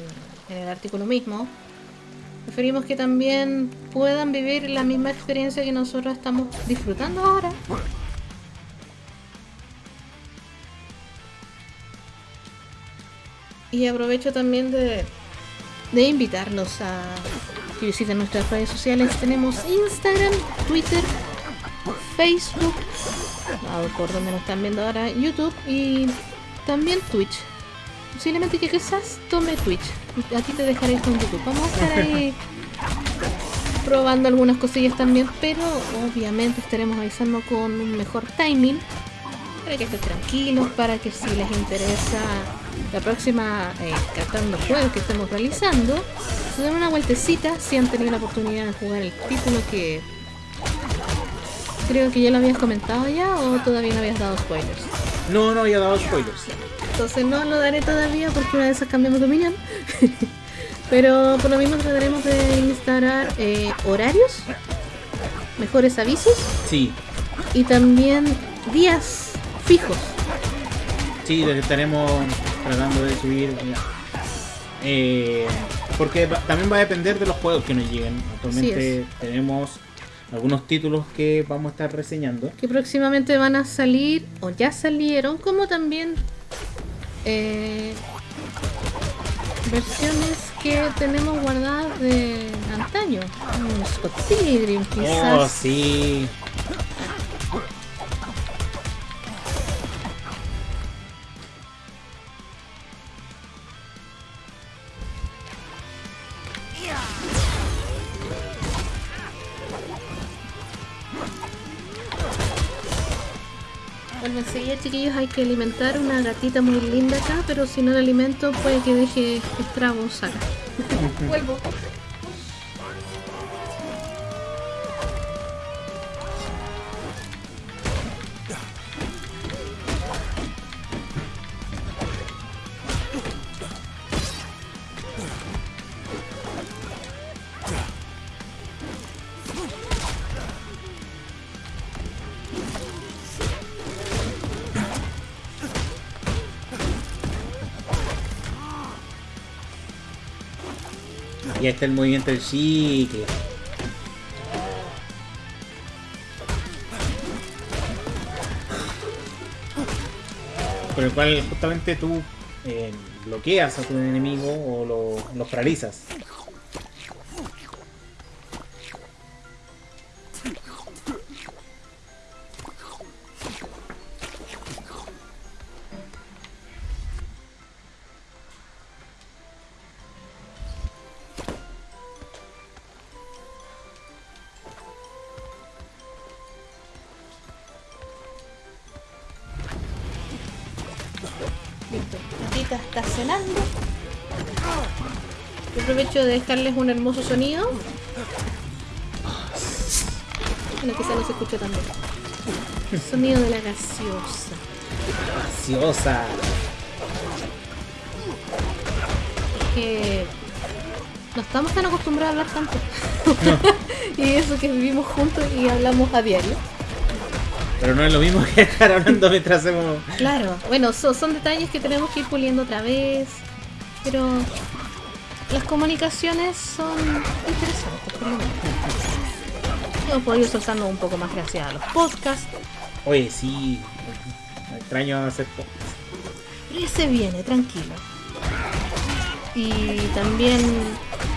el artículo mismo. Preferimos que también puedan vivir la misma experiencia que nosotros estamos disfrutando ahora. Y aprovecho también de, de invitarlos a que visiten nuestras redes sociales. Tenemos Instagram, Twitter, Facebook, donde nos están viendo ahora, YouTube y también Twitch. Posiblemente que quizás tome Twitch. A ti te dejaré con YouTube. Vamos a estar ahí probando algunas cosillas también, pero obviamente estaremos avisando con un mejor timing para que estén tranquilos, para que si les interesa la próxima eh, catando juegos que estemos realizando, se den una vueltecita si han tenido la oportunidad de jugar el título que creo que ya lo habías comentado ya o todavía no habías dado spoilers. No, no había dado spoilers. Entonces no lo daré todavía porque una de esas cambiamos de opinión. Pero por lo mismo trataremos de instalar eh, horarios, mejores avisos Sí, y también días fijos. sí, lo que estaremos tratando de subir. eh, porque también va a depender de los juegos que nos lleguen. Actualmente tenemos algunos títulos que vamos a estar reseñando. que próximamente van a salir o ya salieron, como también eh, versiones que tenemos guardadas de antaño. Un Scott Pilgrim, Oh, quizás. sí. Chiquillos, hay que alimentar una gatita muy linda acá, pero si no la alimento puede que deje estragos acá. Vuelvo. Y ahí está el movimiento del chicle. Con el cual justamente tú eh, bloqueas a tu enemigo o lo, los paralizas. De dejarles un hermoso sonido. Bueno, quizá no se escucha tan bien. Sonido de la gaseosa. Gaseosa. Es que no estamos tan acostumbrados a hablar tanto. y eso que vivimos juntos y hablamos a diario. Pero no es lo mismo que estar hablando mientras hacemos. Claro, bueno, so- son detalles que tenemos que ir puliendo otra vez. Pero las comunicaciones son interesantes, por lo menos. Hemos podido ir soltando un poco más gracias a los podcasts. Oye, sí. Me extraño hacer podcast. Pero ese viene, tranquilo. Y también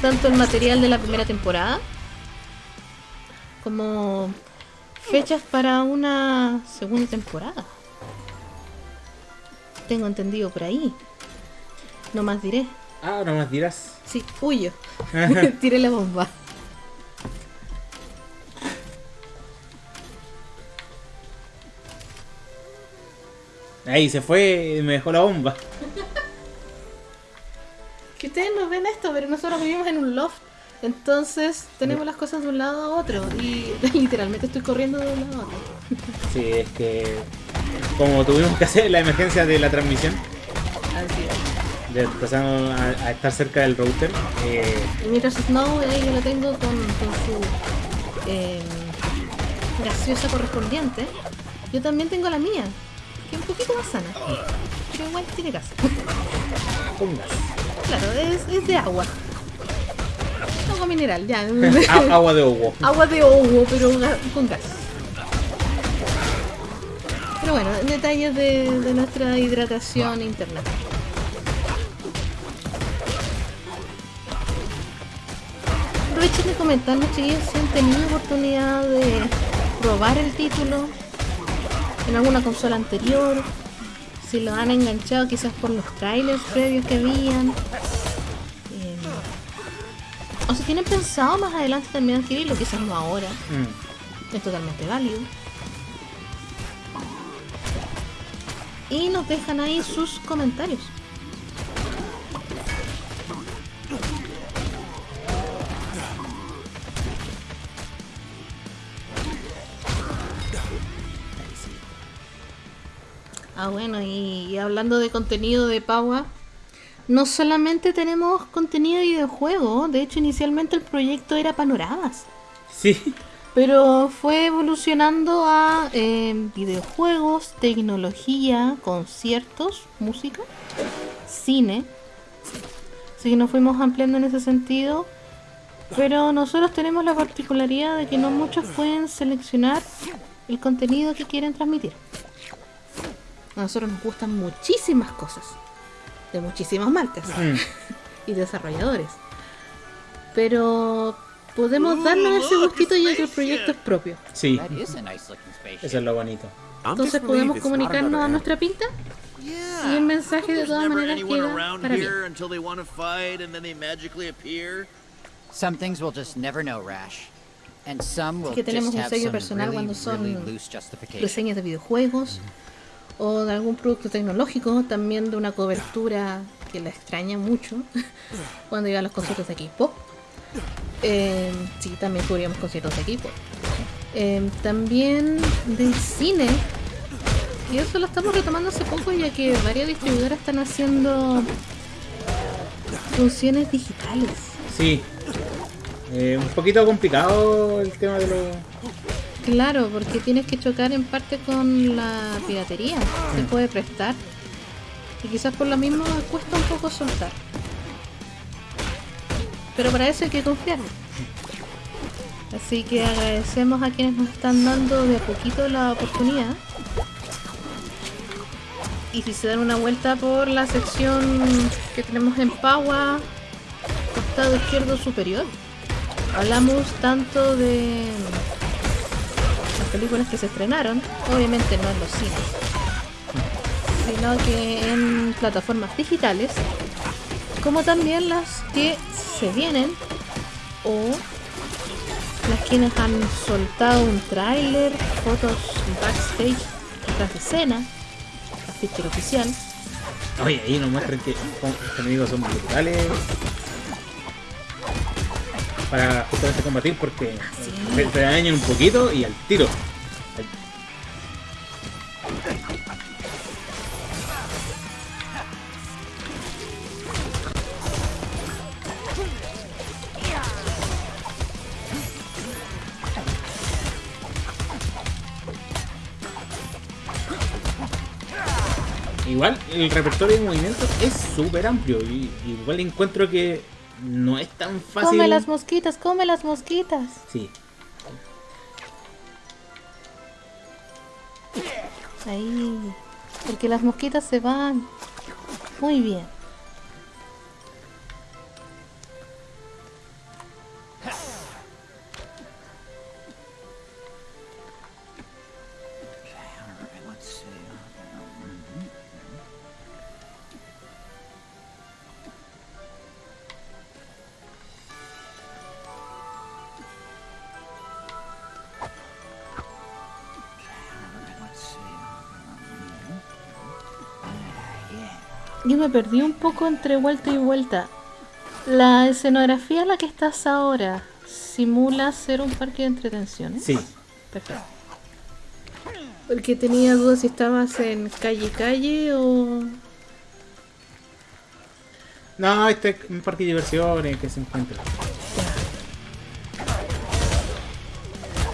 tanto el material de la primera temporada como fechas para una segunda temporada. Tengo entendido por ahí. No más diré. Ah, no más dirás. Sí, huyo. Tiré la bomba. Ahí se fue y me dejó la bomba. Que ustedes no ven esto, pero nosotros vivimos en un loft. Entonces tenemos las cosas de un lado a otro. Y literalmente estoy corriendo de un lado a otro. Sí, es que. Como tuvimos que hacer la emergencia de la transmisión, Así es. Ya empezamos a, a estar cerca del router. eh, mientras Snow ahí yo lo tengo con, con su eh, gaseosa correspondiente, yo también tengo la mía, que es un poquito más sana. Pero igual tiene gas. con gas. Claro, es, es de agua. Agua mineral, ya. Agua de agua. agua de agua, pero con gas. Pero bueno, detalles de, de nuestra hidratación interna. Aprovechen de comentarnos, chiquillos, si han tenido oportunidad de probar el título en alguna consola anterior, si lo han enganchado quizás por los trailers previos que habían. Eh, o si tienen pensado más adelante también adquirirlo, quizás no ahora, Mm. es totalmente válido. Y nos dejan ahí sus comentarios. Ah, bueno, y, y hablando de contenido de Paua, no solamente tenemos contenido de videojuegos, de hecho inicialmente el proyecto era panoramas, Sí. pero fue evolucionando a eh, videojuegos, tecnología, conciertos, música, cine. Así que nos fuimos ampliando en ese sentido. Pero nosotros tenemos la particularidad de que no muchos pueden seleccionar el contenido que quieren transmitir. A nosotros nos gustan muchísimas cosas, de muchísimas marcas Mm. y desarrolladores. Pero podemos darnos ese gustito ya que el proyecto es propio. Sí, eso es lo bonito. Entonces podemos comunicarnos a nuestra pinta y el mensaje de todas maneras anyone queda around para bien. here until they want to fight and then they magically appear. Some things we'll just never know, Rash. And some will que tenemos just un sello personal really, cuando son reseñas de videojuegos o de algún producto tecnológico, también de una cobertura que la extraña mucho cuando iba a los conciertos de equipo. Eh, sí, también cubríamos conciertos de equipo. Eh, también de cine. Y eso lo estamos retomando hace poco ya que varias distribuidoras están haciendo funciones digitales. Sí. Eh, un poquito complicado el tema de los. Claro, porque tienes que chocar en parte con la piratería. Se puede prestar. Y quizás por lo mismo cuesta un poco soltar. Pero para eso hay que confiar. Así que agradecemos a quienes nos están dando de a poquito la oportunidad. Y si se dan una vuelta por la sección que tenemos en Paua, costado izquierdo superior, hablamos tanto de películas que se estrenaron, obviamente no en los cines, sino que en plataformas digitales, como también las que se vienen o las quienes han soltado un tráiler, fotos backstage, detrás de escena, afiche oficial. Oye, ahí nos muestran que los enemigos son brutales para justamente combatir porque se dañan un poquito y al tiro. Igual el repertorio de movimientos es súper amplio y igual encuentro que no es tan fácil. Come las mosquitas, come las mosquitas. Sí. Ahí. Porque las mosquitas se van. Muy bien. Yo me perdí un poco entre vuelta y vuelta. La escenografía en la que estás ahora simula ser un parque de entretenciones. Sí. Perfecto. Porque tenía dudas si estabas en calle calle o. No, este es un parque de diversiones que se encuentra.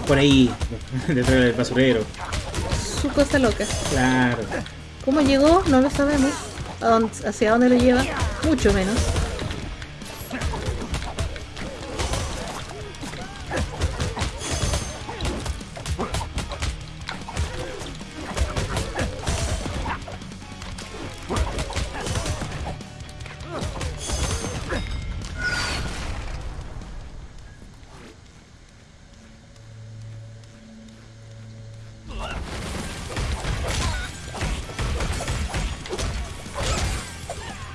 Por ahí, detrás del basurero. Su cosa loca. Claro. ¿Cómo llegó? No lo sabemos. ¿A dónde- ¿Hacia dónde lo lleva? Mucho menos.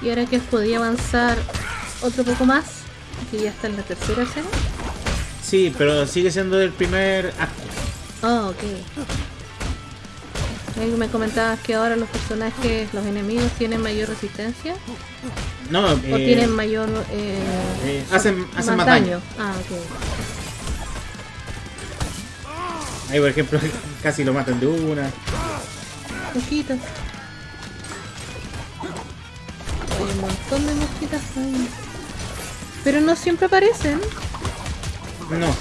Y ahora que podía avanzar otro poco más, que ya está en la tercera escena. Sí, pero sigue siendo el primer acto. Ah, ok. Me comentabas que ahora los personajes, los enemigos tienen mayor resistencia No, o eh, tienen mayor eh, eh, hacen, hacen más daño. Ah, ok. Ahí, por ejemplo, casi lo matan de una. Mosquitas. Pero no siempre aparecen. No.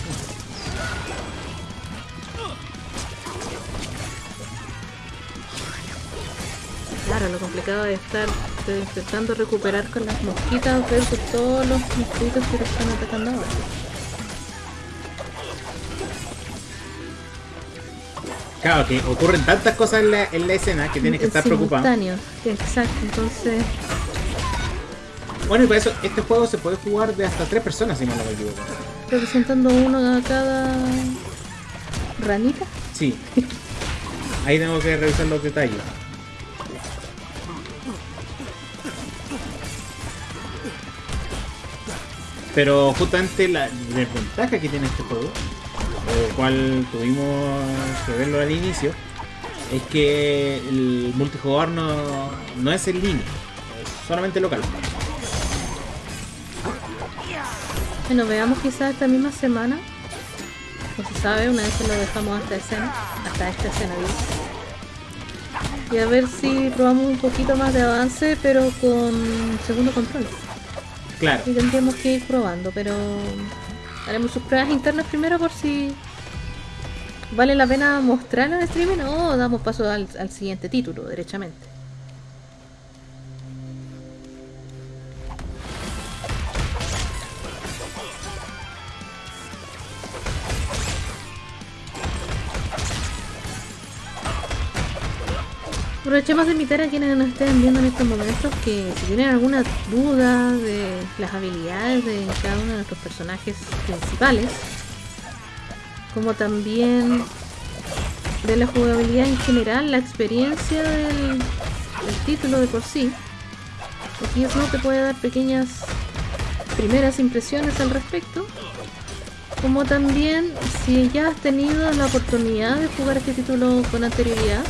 Claro, lo complicado de estar intentando recuperar con las mosquitas versus todos los mosquitos que te están atacando ahora. Claro, que ocurren tantas cosas en la, en la escena que tienes que estar preocupado. Exacto, entonces Bueno, y para eso, este juego se puede jugar de hasta tres personas, si no me equivoco. representando uno a cada ranita. Sí. Ahí tengo que revisar los detalles. Pero justamente la desventaja que tiene este juego, el cual tuvimos que verlo al inicio, es que el multijugador no, no es en línea, es solamente local. Bueno, veamos quizás esta misma semana. No se sabe, una vez que lo dejamos hasta escena, hasta esta escena. Y a ver si probamos un poquito más de avance, pero con segundo control. Claro. Y tendríamos que ir probando, pero haremos sus pruebas internas primero por si vale la pena mostrarlo en streaming o damos paso al, al siguiente título, derechamente. Aprovechemos de invitar a quienes nos estén viendo en estos momentos que si tienen alguna duda de las habilidades de cada uno de nuestros personajes principales, como también de la jugabilidad en general, la experiencia del, título de por sí, aquí Snow te puede dar pequeñas primeras impresiones al respecto, como también si ya has tenido la oportunidad de jugar este título con anterioridad,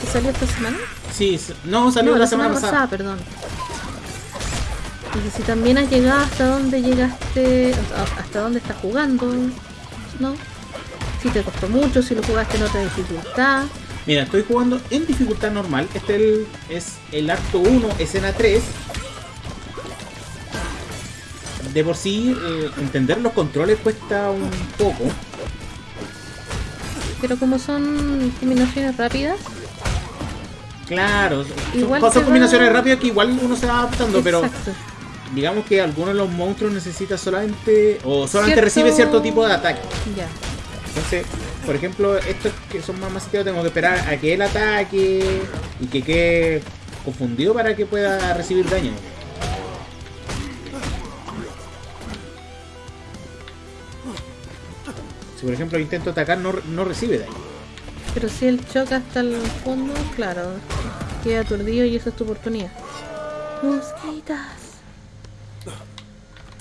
que salió esta semana. Sí, no salió No, la, semana, pasada. perdón. Y si también has llegado hasta donde llegaste, hasta dónde estás jugando, ¿no? Si te costó mucho, si lo jugaste en otra dificultad. Mira, estoy jugando en dificultad normal. Este el- es el acto 1, escena 3. De por sí, eh, entender los controles cuesta un poco. Pero como son combinaciones rápidas, Claro, son- Igual son va- combinaciones rápidas que igual uno se va adaptando, pero digamos que algunos de los monstruos necesita solamente o solamente Cierto- recibe cierto tipo de ataque. ya. Entonces, por ejemplo, estos que son más masivos tengo que esperar a que él ataque y que quede confundido para que pueda recibir daño. Si por ejemplo intento atacar no, no recibe daño. Pero si él choca hasta el fondo, claro, queda aturdido y esa es tu oportunidad. Mosquitas.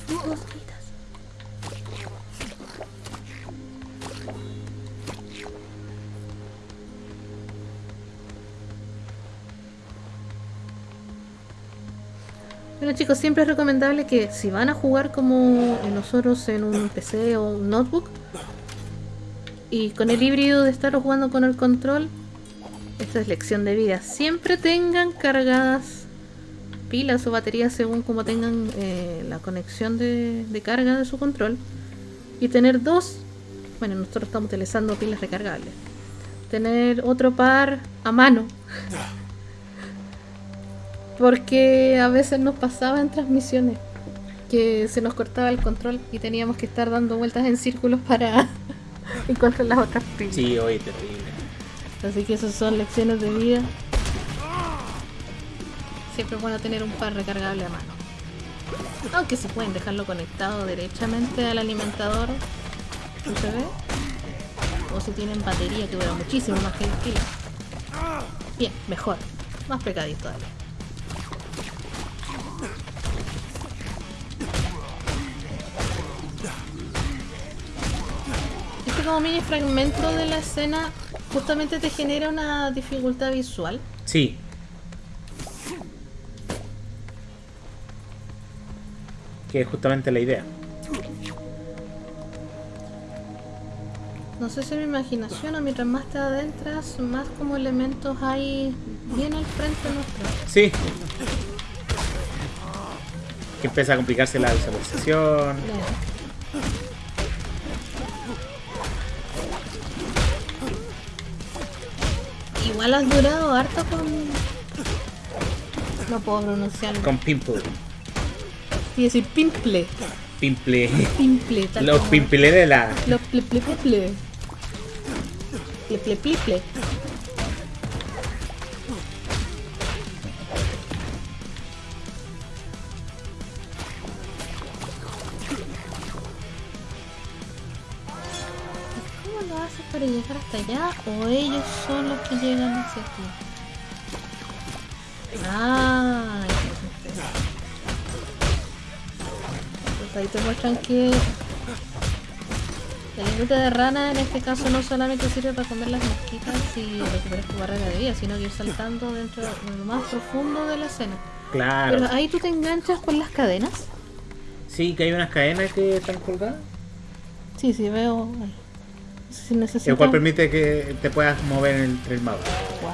Mosquitas. Bueno chicos, siempre es recomendable que si van a jugar como nosotros en un PC o un notebook, y con el híbrido de estar jugando con el control, esta es lección de vida. Siempre tengan cargadas pilas o baterías según como tengan eh, la conexión de, de carga de su control. Y tener dos, bueno, nosotros estamos utilizando pilas recargables. Tener otro par a mano. Porque a veces nos pasaba en transmisiones que se nos cortaba el control y teníamos que estar dando vueltas en círculos para encontrar las otras pilas. Sí, oye, terrible. Así que esas son lecciones de vida. Siempre es bueno tener un par recargable a mano. Aunque se pueden dejarlo conectado derechamente al alimentador USB. O si tienen batería que dura muchísimo más que el kilo. Bien, mejor. Más pecadito todavía. Como mini fragmento de la escena justamente te genera una dificultad visual. Sí. Que es justamente la idea. No sé si es mi imaginación o mientras más te adentras, más como elementos hay bien al frente nuestro. Sí. Que empieza a complicarse la visualización. Igual has durado harto con... No puedo pronunciarlo. Con pimple. Y decir pimple. Pimple. Pimple. Los pimple de la. Los ple ple ple hasta allá? ¿O ellos son los que llegan hacia ti? Ah. Pues ahí te muestran que la lengüita de rana en este caso no solamente sirve para comer las mosquitas y recuperar tu barrera de vida, sino que ir saltando dentro de lo más profundo de la escena. Claro. Pero ahí tú te enganchas con las cadenas. Sí, que hay unas cadenas que están colgadas. Sí, sí, veo. ahí. El cual permite que te puedas mover entre el mapa. Wow.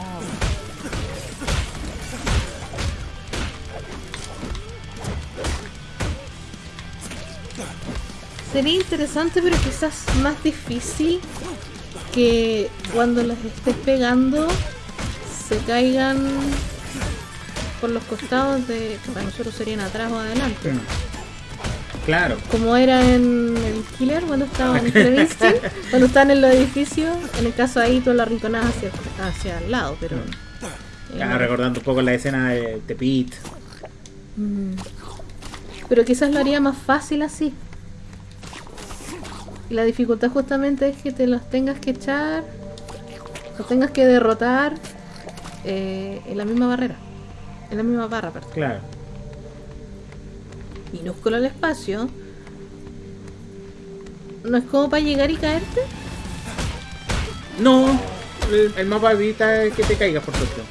Sería interesante, pero quizás más difícil que cuando las estés pegando se caigan por los costados de para nosotros serían atrás o adelante. Claro. Como era en el Killer cuando estaba en Killer Instinct, cuando estaban en los edificios, en el caso ahí tú la arrinconabas hacia, hacia el lado, pero Estaba recordando un poco la escena de, de Pete. Mm. Pero quizás lo haría más fácil así. Y la dificultad justamente es que te los tengas que echar, los tengas que derrotar eh, en la misma barrera. En la misma barra, perdón. Claro. Minúsculo el espacio. ¿No es como para llegar y caerte? No, el, el mapa evita que te caigas por suerte.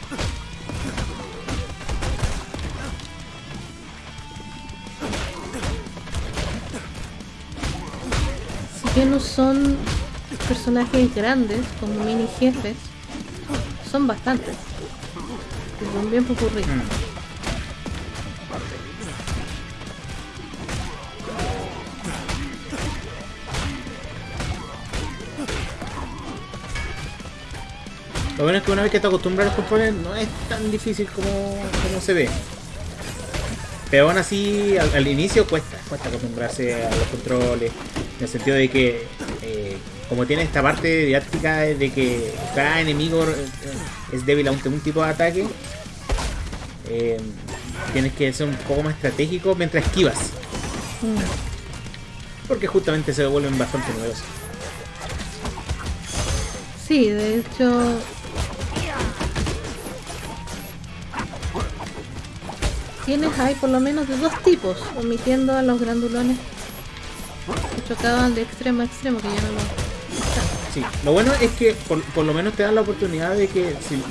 Si bien no son personajes grandes como mini jefes, son bastantes. Y son bien popurrí. Lo bueno es que una vez que te acostumbras a los controles no es tan difícil como, como se ve. Pero aún así, al, al inicio cuesta, cuesta acostumbrarse a los controles. En el sentido de que, eh, como tiene esta parte didáctica de que cada enemigo eh, es débil ante un tipo de ataque, eh, tienes que ser un poco más estratégico mientras esquivas. Porque justamente se vuelven bastante numerosos. Sí, de hecho. Tienes ahí por lo menos de dos tipos, omitiendo a los grandulones que chocaban de extremo a extremo, que ya no lo. Sí, lo bueno es que por, por lo menos te dan la oportunidad de que si,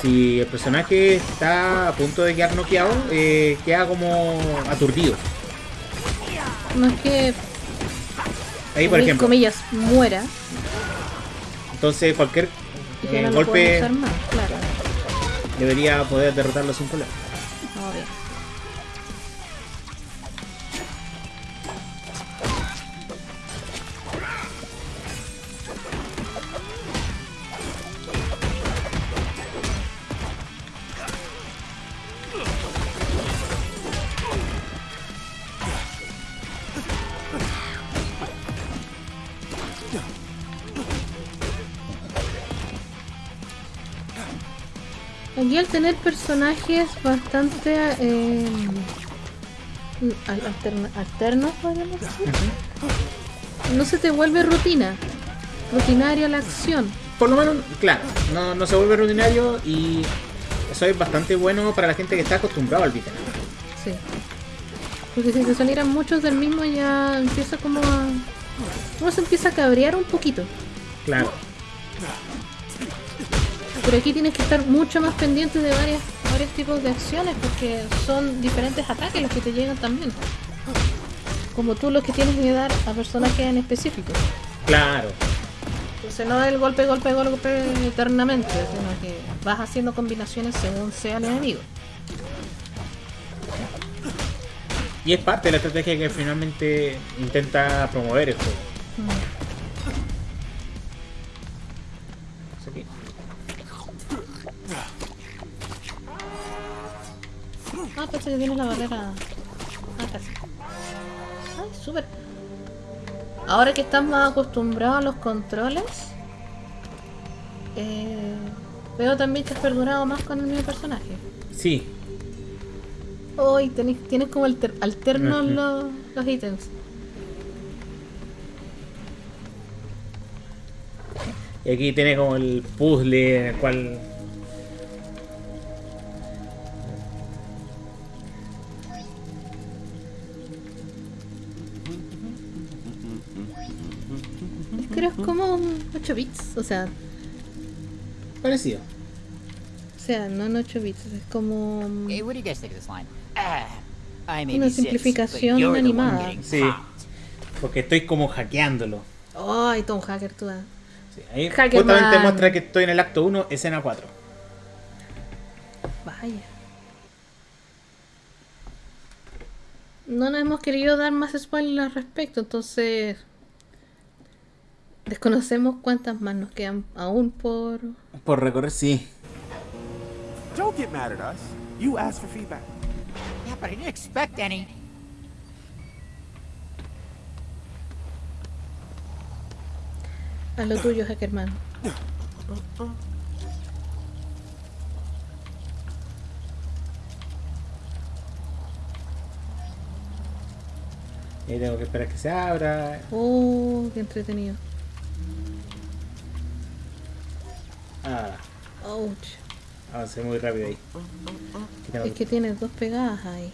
si el personaje está a punto de quedar noqueado, eh, queda como aturdido. No es que, Ahí, por ejemplo, comillas, muera entonces cualquier eh, no golpe más, claro. debería poder derrotarlo sin problema. Vamos tener personajes bastante eh, alterna- alternos, podríamos decir, no se te vuelve rutina, rutinaria la acción. Por lo menos, claro, no, no se vuelve rutinario y eso es bastante bueno para la gente que está acostumbrado al beat'em. Sí. Porque si te salieran muchos del mismo ya empieza como a... Uno se empieza a cabrear un poquito. Claro. Pero aquí tienes que estar mucho más pendiente de varias, varios tipos de acciones porque son diferentes ataques los que te llegan también. Como tú los que tienes que dar a personajes en específico. Claro. Entonces no es el golpe, golpe, golpe eternamente, sino que vas haciendo combinaciones según sea el enemigo. Y es parte de la estrategia que finalmente intenta promover el juego. Aquí. Ah, pensé que tiene la barrera. Ah, casi. Ay, súper. Ahora que estás más acostumbrado a los controles, eh, veo también que has perdurado más con el mismo personaje. Sí, Hoy tenés, tienes como alter- alternos los, los ítems. y aquí tiene como el puzzle en el cual Creo es como un 8 bits, o sea, parecido. o sea, no en 8 bits, es como? Ah, una simplificación animada. Sí. Porque estoy como hackeándolo. Ay, Tom Hacker, tú. Sí, ahí justamente muestra que estoy en el acto 1, escena 4. Vaya. No nos hemos querido dar más spoilers al respecto, entonces Desconocemos cuántas más nos quedan aún por... Por recorrer, sí. Don't get mad at us. You asked for feedback. Yeah, but I didn't expect any. A lo tuyo, Hackerman. Y tengo que esperar que se abra. Oh, qué entretenido. Ah, Ouch. avancé muy rápido ahí. Y tengo Es que tienes dos pegadas ahí.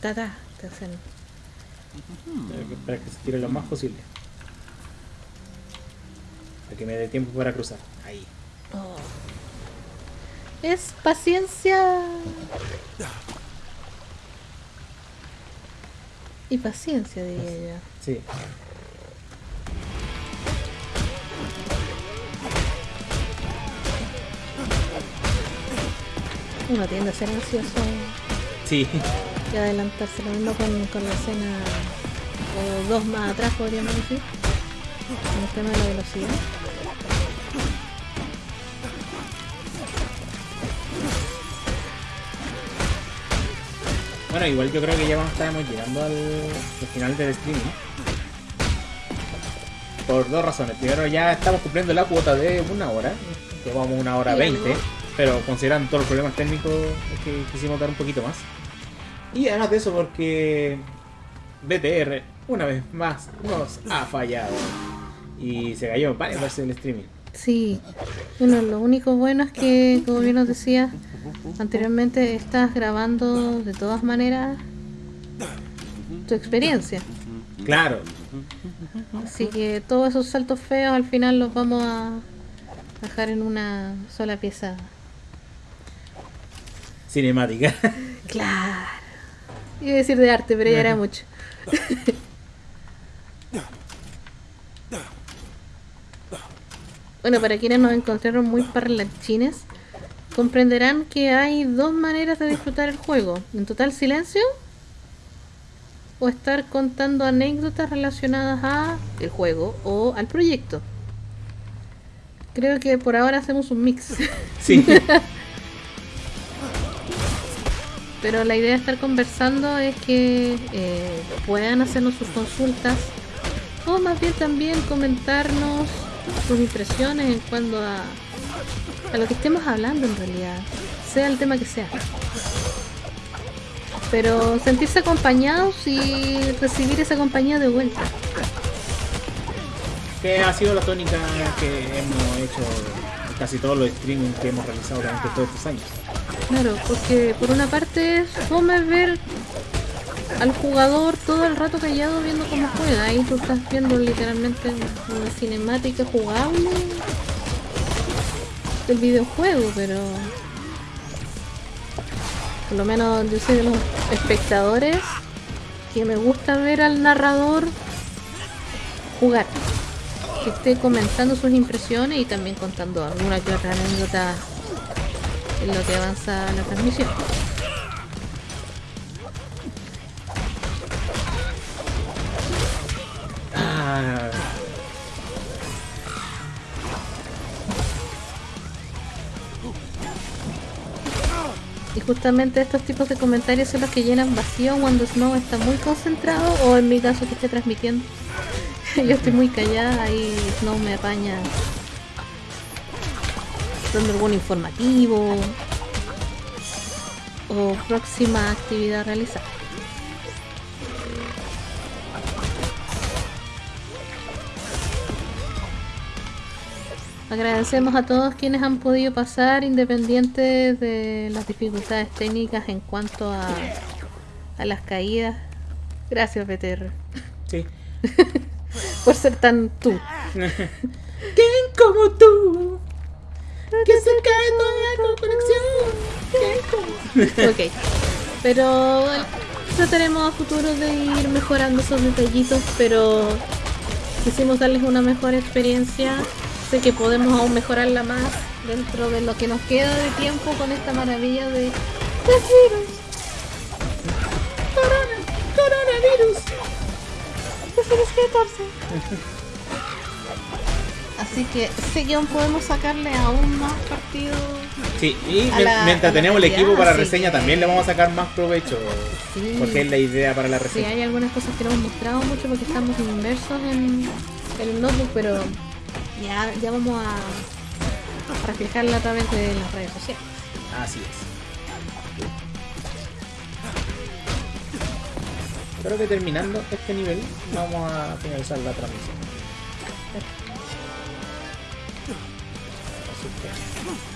Tata, te hacen. Tengo que esperar que se tire lo más posible. Para que me dé tiempo para cruzar. Ahí. Oh. Es paciencia. Y paciencia, diría yo. Sí. Uno tiende a ser ansioso Sí. y adelantarse lo mismo con, con la escena o dos más atrás, podríamos decir. En el tema de la velocidad. Bueno, igual yo creo que ya vamos, estamos llegando al, al final del streaming. Por dos razones. Primero, ya estamos cumpliendo la cuota de una hora. Llevamos una hora veinte. algo. Pero considerando todos los problemas técnicos, es que quisimos dar un poquito más. Y además de eso, porque BTR, una vez más, nos ha fallado. Y se cayó varias veces el streaming. Sí. Bueno, lo único bueno es que, como bien nos decía anteriormente, estás grabando de todas maneras tu experiencia. Claro, Así que todos esos saltos feos al final los vamos a dejar en una sola pieza. Cinemática. Claro. Iba a decir de arte, pero ya era mucho. bueno, para quienes nos encontraron muy parlanchines, comprenderán que hay dos maneras de disfrutar el juego. En total silencio o estar contando anécdotas relacionadas a el juego o al proyecto. Creo que por ahora hacemos un mix. Sí. Pero la idea de estar conversando es que eh, puedan hacernos sus consultas o más bien también comentarnos sus impresiones en cuanto a, a lo que estemos hablando en realidad, sea el tema que sea. Pero sentirse acompañados y recibir esa compañía de vuelta. que ha sido la tónica que hemos hecho casi todos los streamings que hemos realizado durante todos estos años. Claro, porque por una parte es fome ver al jugador todo el rato callado viendo cómo juega. Ahí tú estás viendo literalmente una cinemática jugable del videojuego, pero por lo menos yo soy de los espectadores que me gusta ver al narrador jugar. Que esté comentando sus impresiones y también contando alguna que anécdota en lo que avanza la transmisión. Y justamente estos tipos de comentarios son los que llenan vacío cuando Snow está muy concentrado o en mi caso que esté transmitiendo. Yo estoy muy callada y Snow me apaña dando algún informativo o próxima actividad a realizar. Agradecemos a todos quienes han podido pasar independientes de las dificultades técnicas en cuanto a, a las caídas. Gracias, BTR. sí. Por ser tan tú. ¿Quién como tú? Que se cae toda la conexión. ¿Quién como Ok. Pero bueno, trataremos a futuro de ir mejorando esos detallitos, pero quisimos darles una mejor experiencia. Sé que podemos aún mejorarla más dentro de lo que nos queda de tiempo con esta maravilla de los virus. Corona, coronavirus. Prefieres que Así que sé que aún podemos sacarle aún más partido. Sí, y la- mientras tenemos el equipo para sí. reseña también le vamos a sacar más provecho. Sí. Porque es la idea para la Sí, reseña. hay algunas cosas que no hemos mostrado mucho porque estamos inmersos en, en el notebook, pero ya, ya vamos a, a reflejarla a través de las redes sociales. Así es. creo que terminando este nivel vamos a finalizar la transmisión.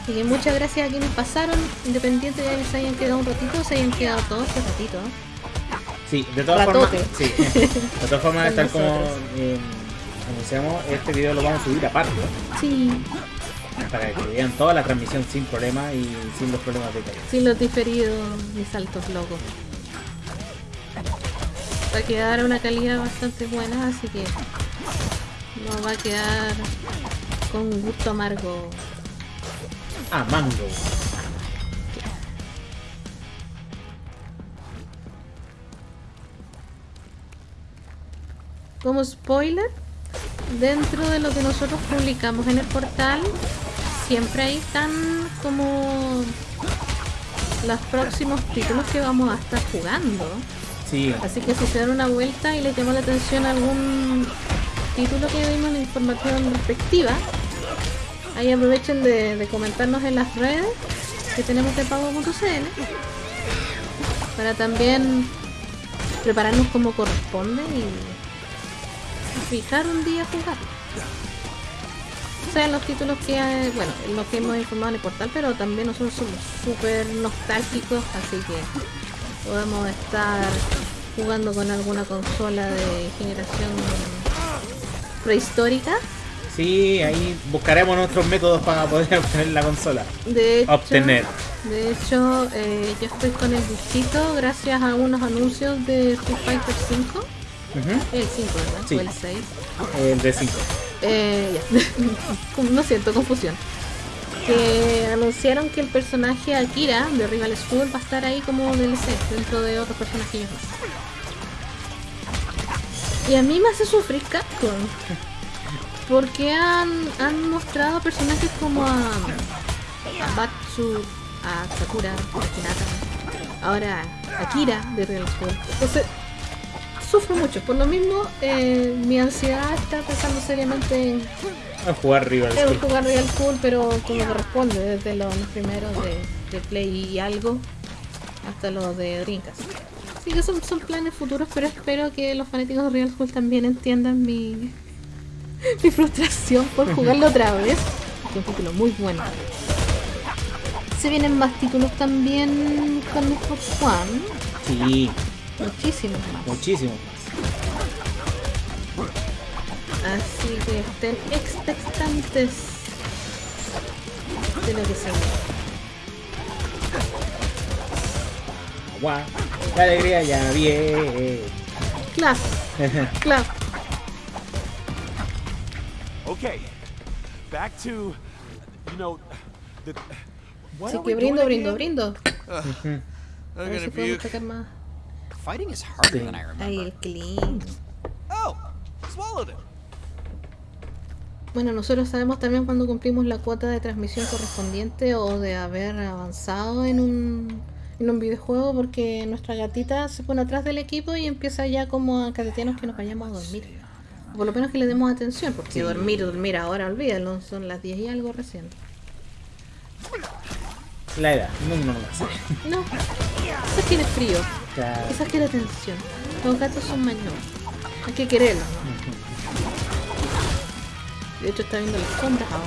Así que muchas gracias a quienes pasaron, independiente de que se hayan quedado un ratito, se hayan quedado todos este ratito. Sí, de todas formas, sí. de todas formas, tal como eh, anunciamos, este video lo vamos a subir aparte, Sí, para que vean toda la transmisión sin problema y sin los problemas de calidad. sin los diferidos ni saltos locos. Va a quedar una calidad bastante buena, así que no va a quedar con un gusto amargo. Ah, mango. Como spoiler, dentro de lo que nosotros publicamos en el portal, siempre ahí están como los próximos títulos que vamos a estar jugando. Sí, Así que si se dan una vuelta y les llama la atención algún título que vimos en la información respectiva, ahí aprovechen de, comentarnos en las redes que tenemos de pago.cl para también prepararnos como corresponde y fijar un día jugar. O sea, los títulos que, eh, bueno, en los que hemos informado en el portal, pero también nosotros somos súper nostálgicos, así que podemos estar jugando con alguna consola de generación prehistórica. Sí, ahí buscaremos nuestros métodos para poder obtener la consola. De hecho, Obtener. De hecho, eh, yo estoy con el disquito gracias a unos anuncios de Street Fighter 5. Ujú. El 5, ¿verdad? Sí. O el 6. El de 5. Eh, ya. No siento confusión. Que anunciaron que el personaje Akira de Rival School va a estar ahí como DLC dentro de otros personajes más. Y a mí me hace sufrir Capcom. Porque han, han mostrado personajes como a, a Batsu, a Sakura, a Hinata, ahora a Akira de Rival School. Entonces, sufro mucho. Por lo mismo, eh, mi ansiedad está pensando seriamente en, A jugar Rival en School. jugar Real Cool, pero como corresponde, desde los primeros de, de Play y algo hasta los de Dreamcast. Así que son, son planes futuros, pero espero que los fanáticos de Real Cool también entiendan mi, mi frustración por jugarlo otra vez. Es un título muy bueno. Se vienen más títulos también con Xbox One. Sí, Muchísimos más. muchísimo más. Así que estén expectantes de lo que se viene. Guau, la alegría ya viene. Clap, clap. Okay, back to, you know, the. What Así are que we doing brindo, brindo, brindo. A ver si podemos sacar más. Fighting is harder than I remember. Ahí el clean. Oh, swallowed it. Bueno, nosotros sabemos también cuando cumplimos la cuota de transmisión correspondiente o de haber avanzado en un, en un videojuego porque nuestra gatita se pone atrás del equipo y empieza ya como a catetearnos que nos vayamos a dormir. Por lo menos que le demos atención, porque dormir, dormir ahora, olvídalo, son las 10 y algo recién. La edad, no, no lo sé. No, eso quiere frío, Claro. eso quiere atención. Los gatos son mañosos, hay que quererlos. ¿no? De hecho está viendo las sombras ahora.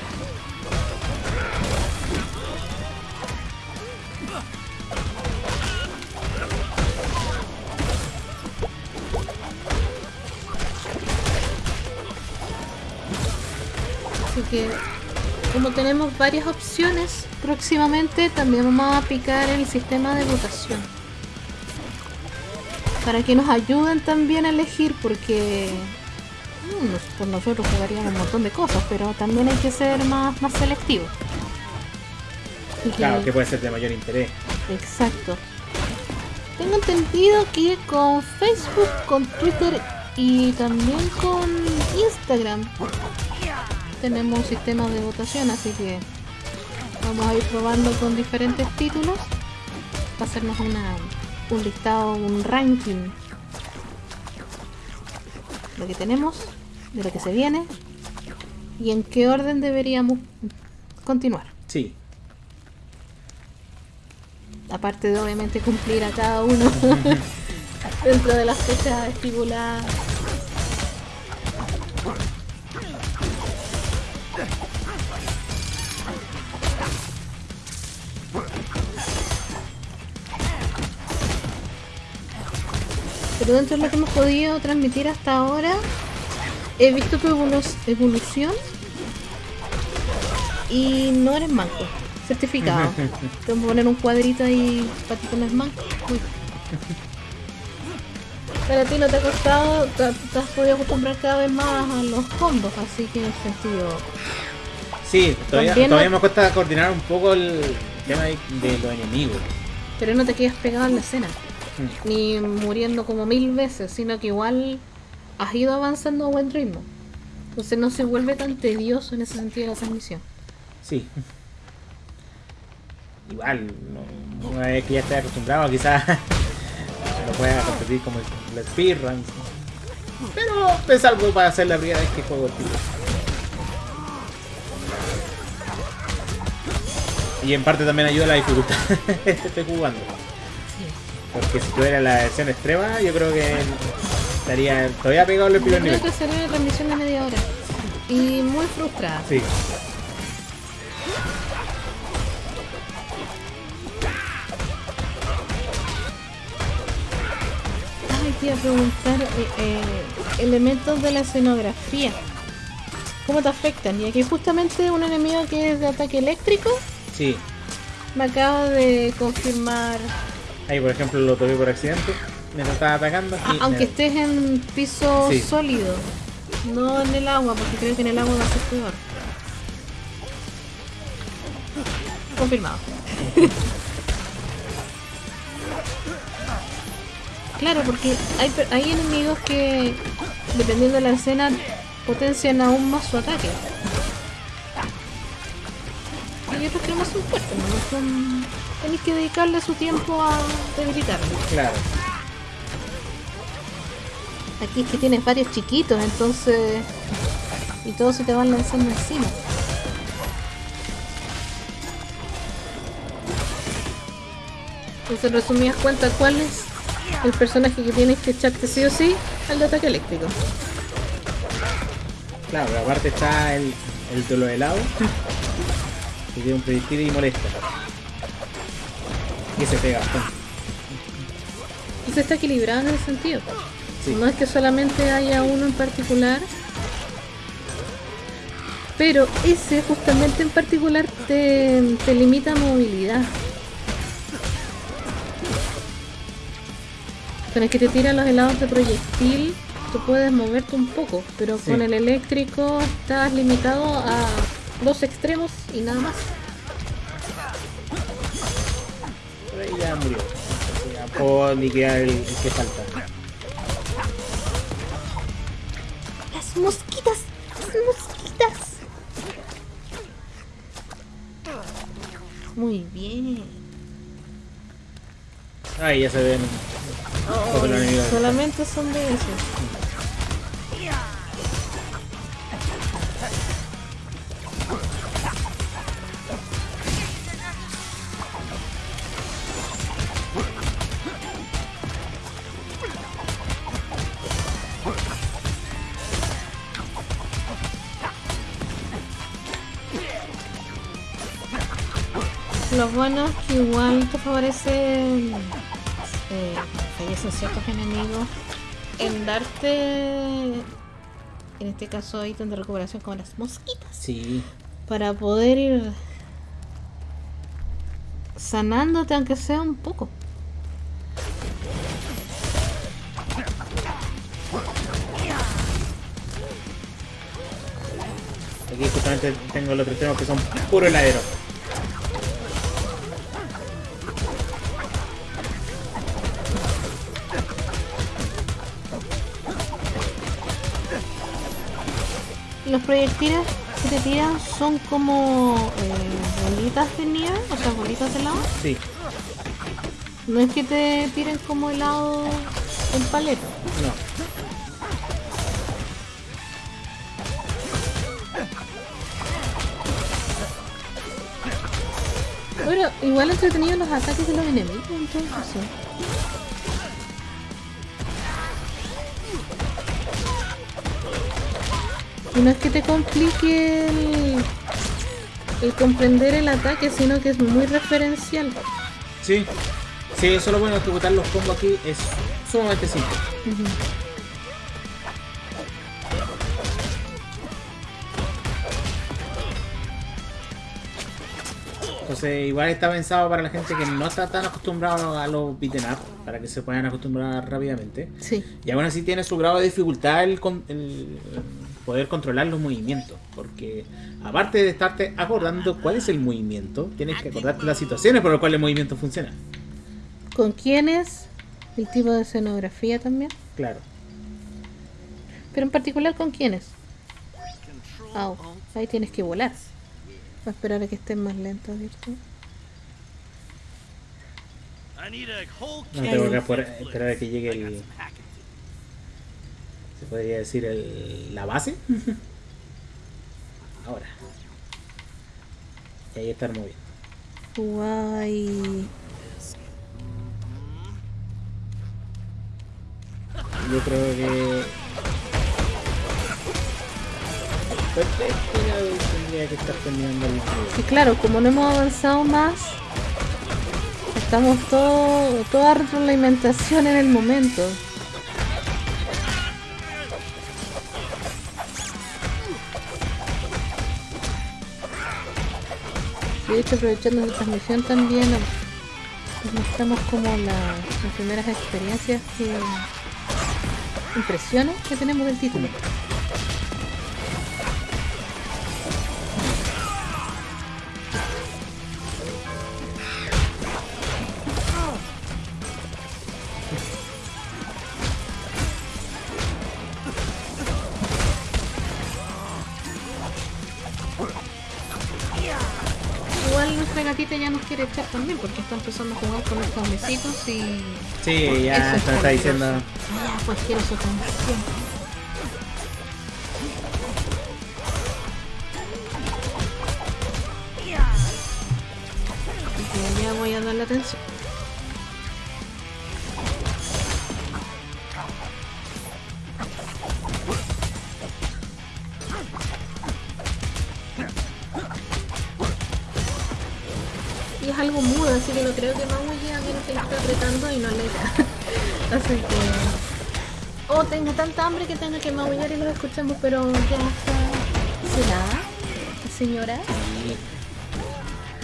Que como tenemos varias opciones, próximamente también vamos a aplicar el sistema de votación. Para que nos ayuden también a elegir, porque mm, por nosotros jugaríamos un montón de cosas, pero también hay que ser más, más selectivos. Claro, que puede ser de mayor interés. Exacto. Tengo entendido que con Facebook, con Twitter y también con Instagram tenemos un sistema de votación, así que vamos a ir probando con diferentes títulos para hacernos una, un listado, un ranking de lo que tenemos, de lo que se viene y en qué orden deberíamos continuar. Sí. Aparte de obviamente cumplir a cada uno Dentro de las fechas estipuladas. Pero dentro de lo que hemos podido transmitir hasta ahora, he visto tu evolu- evolución y no eres manco. Certificado. Te vamos a poner un cuadrito ahí para ti que no es manco. Uy. Pero a ti no te ha costado, te, te has podido acostumbrar cada vez más a los combos, así que en ese sentido. Sí, todavía, todavía no- me cuesta coordinar un poco el tema de, de los enemigos. Pero no te quedas pegado en la escena. Ni muriendo como mil veces, sino que igual has ido avanzando a buen ritmo. Entonces no se vuelve tan tedioso en ese sentido la transmisión. Sí. Igual, una vez que ya estés acostumbrado, quizás lo puedas repetir como el, speedrun. Pero es algo para hacer la primera vez que juego el título. Y en parte también ayuda la dificultad que estoy jugando. Porque si tuviera la versión extrema, yo creo que estaría todavía pegado en el primer creo nivel. que sería una transmisión de media hora. Y muy frustrada. Sí. Ay, te iba a preguntar eh, eh, elementos de la escenografía. ¿Cómo te afectan? Y aquí justamente un enemigo que es de ataque eléctrico Sí. me acaba de confirmar. Ahí, por ejemplo, lo toqué por accidente. Me estaba atacando. Ah, aunque me- estés en piso Sí. sólido, no en el agua, porque creo que en el agua va a ser peor. Confirmado. claro, porque hay, hay enemigos que, dependiendo de la escena, potencian aún más su ataque. Y otros que no son fuertes, ¿no? Son... Tenéis que dedicarle su tiempo a debilitarlo. Claro. Aquí es que tienes varios chiquitos, entonces. Y todos se te van lanzando encima. Entonces, en resumidas cuentas, ¿cuál es el personaje que tienes que echarte sí o sí al de ataque eléctrico? Claro, pero aparte está el, el de los helados. Que tiene un proyectil y molesta. Y se pega bastante. Entonces está equilibrado en ese sentido. Sí. No es que solamente haya uno en particular. Pero ese justamente en particular te, te limita movilidad. Con el que te tiran los helados de proyectil, tú puedes moverte un poco, pero Sí. con el eléctrico estás limitado a dos extremos y nada más. Ya murió. Ya puedo liquidar el, el que falta. Las mosquitas, las mosquitas. Muy bien. Ahí ya se ven. enemigos. Solamente son de esos. Bueno que igual te favorece eh, fallecen ciertos enemigos en darte en este caso ítem de recuperación como las mosquitas Sí. para poder ir sanándote aunque sea un poco. Aquí justamente tengo los tres temas que son puro heladero. Los proyectiles que te tiran son como eh, bolitas de nieve, o sea, bolitas de helado. Sí. No es que te tiren como helado en paleta. No. Bueno, igual entretenido los ataques de los enemigos en Y no es que te complique el, el comprender el ataque, sino que es muy referencial. Sí. Sí, eso es lo bueno ejecutar los combos aquí. Es sumamente simple. Entonces, igual está pensado para la gente que no está tan acostumbrado a los beaten up, para que se puedan acostumbrar rápidamente. Sí. Y aún así tiene su grado de dificultad el, el poder controlar los movimientos. Porque aparte de estarte acordando cuál es el movimiento, tienes que acordarte las situaciones por las cuales el movimiento funciona. ¿Con quiénes? El tipo de escenografía también. Claro. Pero en particular con quiénes. Au, ahí tienes que volar. Voy a esperar a que estén más lentos, ¿cierto? No tengo que esperar a que llegue el. Se podría decir el, la base. Ahora. Y ahí está moviendo. Guay. Yo creo que. Tendría que estar terminando el Y claro, como no hemos avanzado más, estamos todo, toda retroalimentación en el momento. De hecho, aprovechando la transmisión también, mostramos como la- las primeras experiencias que impresiones que tenemos del título. Ya nos quiere echar también porque está empezando a jugar con los cablecitos y Sí, ya es está diciendo. ya pues quiero su atención. Que ya voy a darle atención. Y es algo mudo, así que no creo que maulle a menos que lo esté apretando y no le Así que... O tenga tanta hambre que tenga que maullar y los escuchamos, pero ya está... ¿Será? Señora.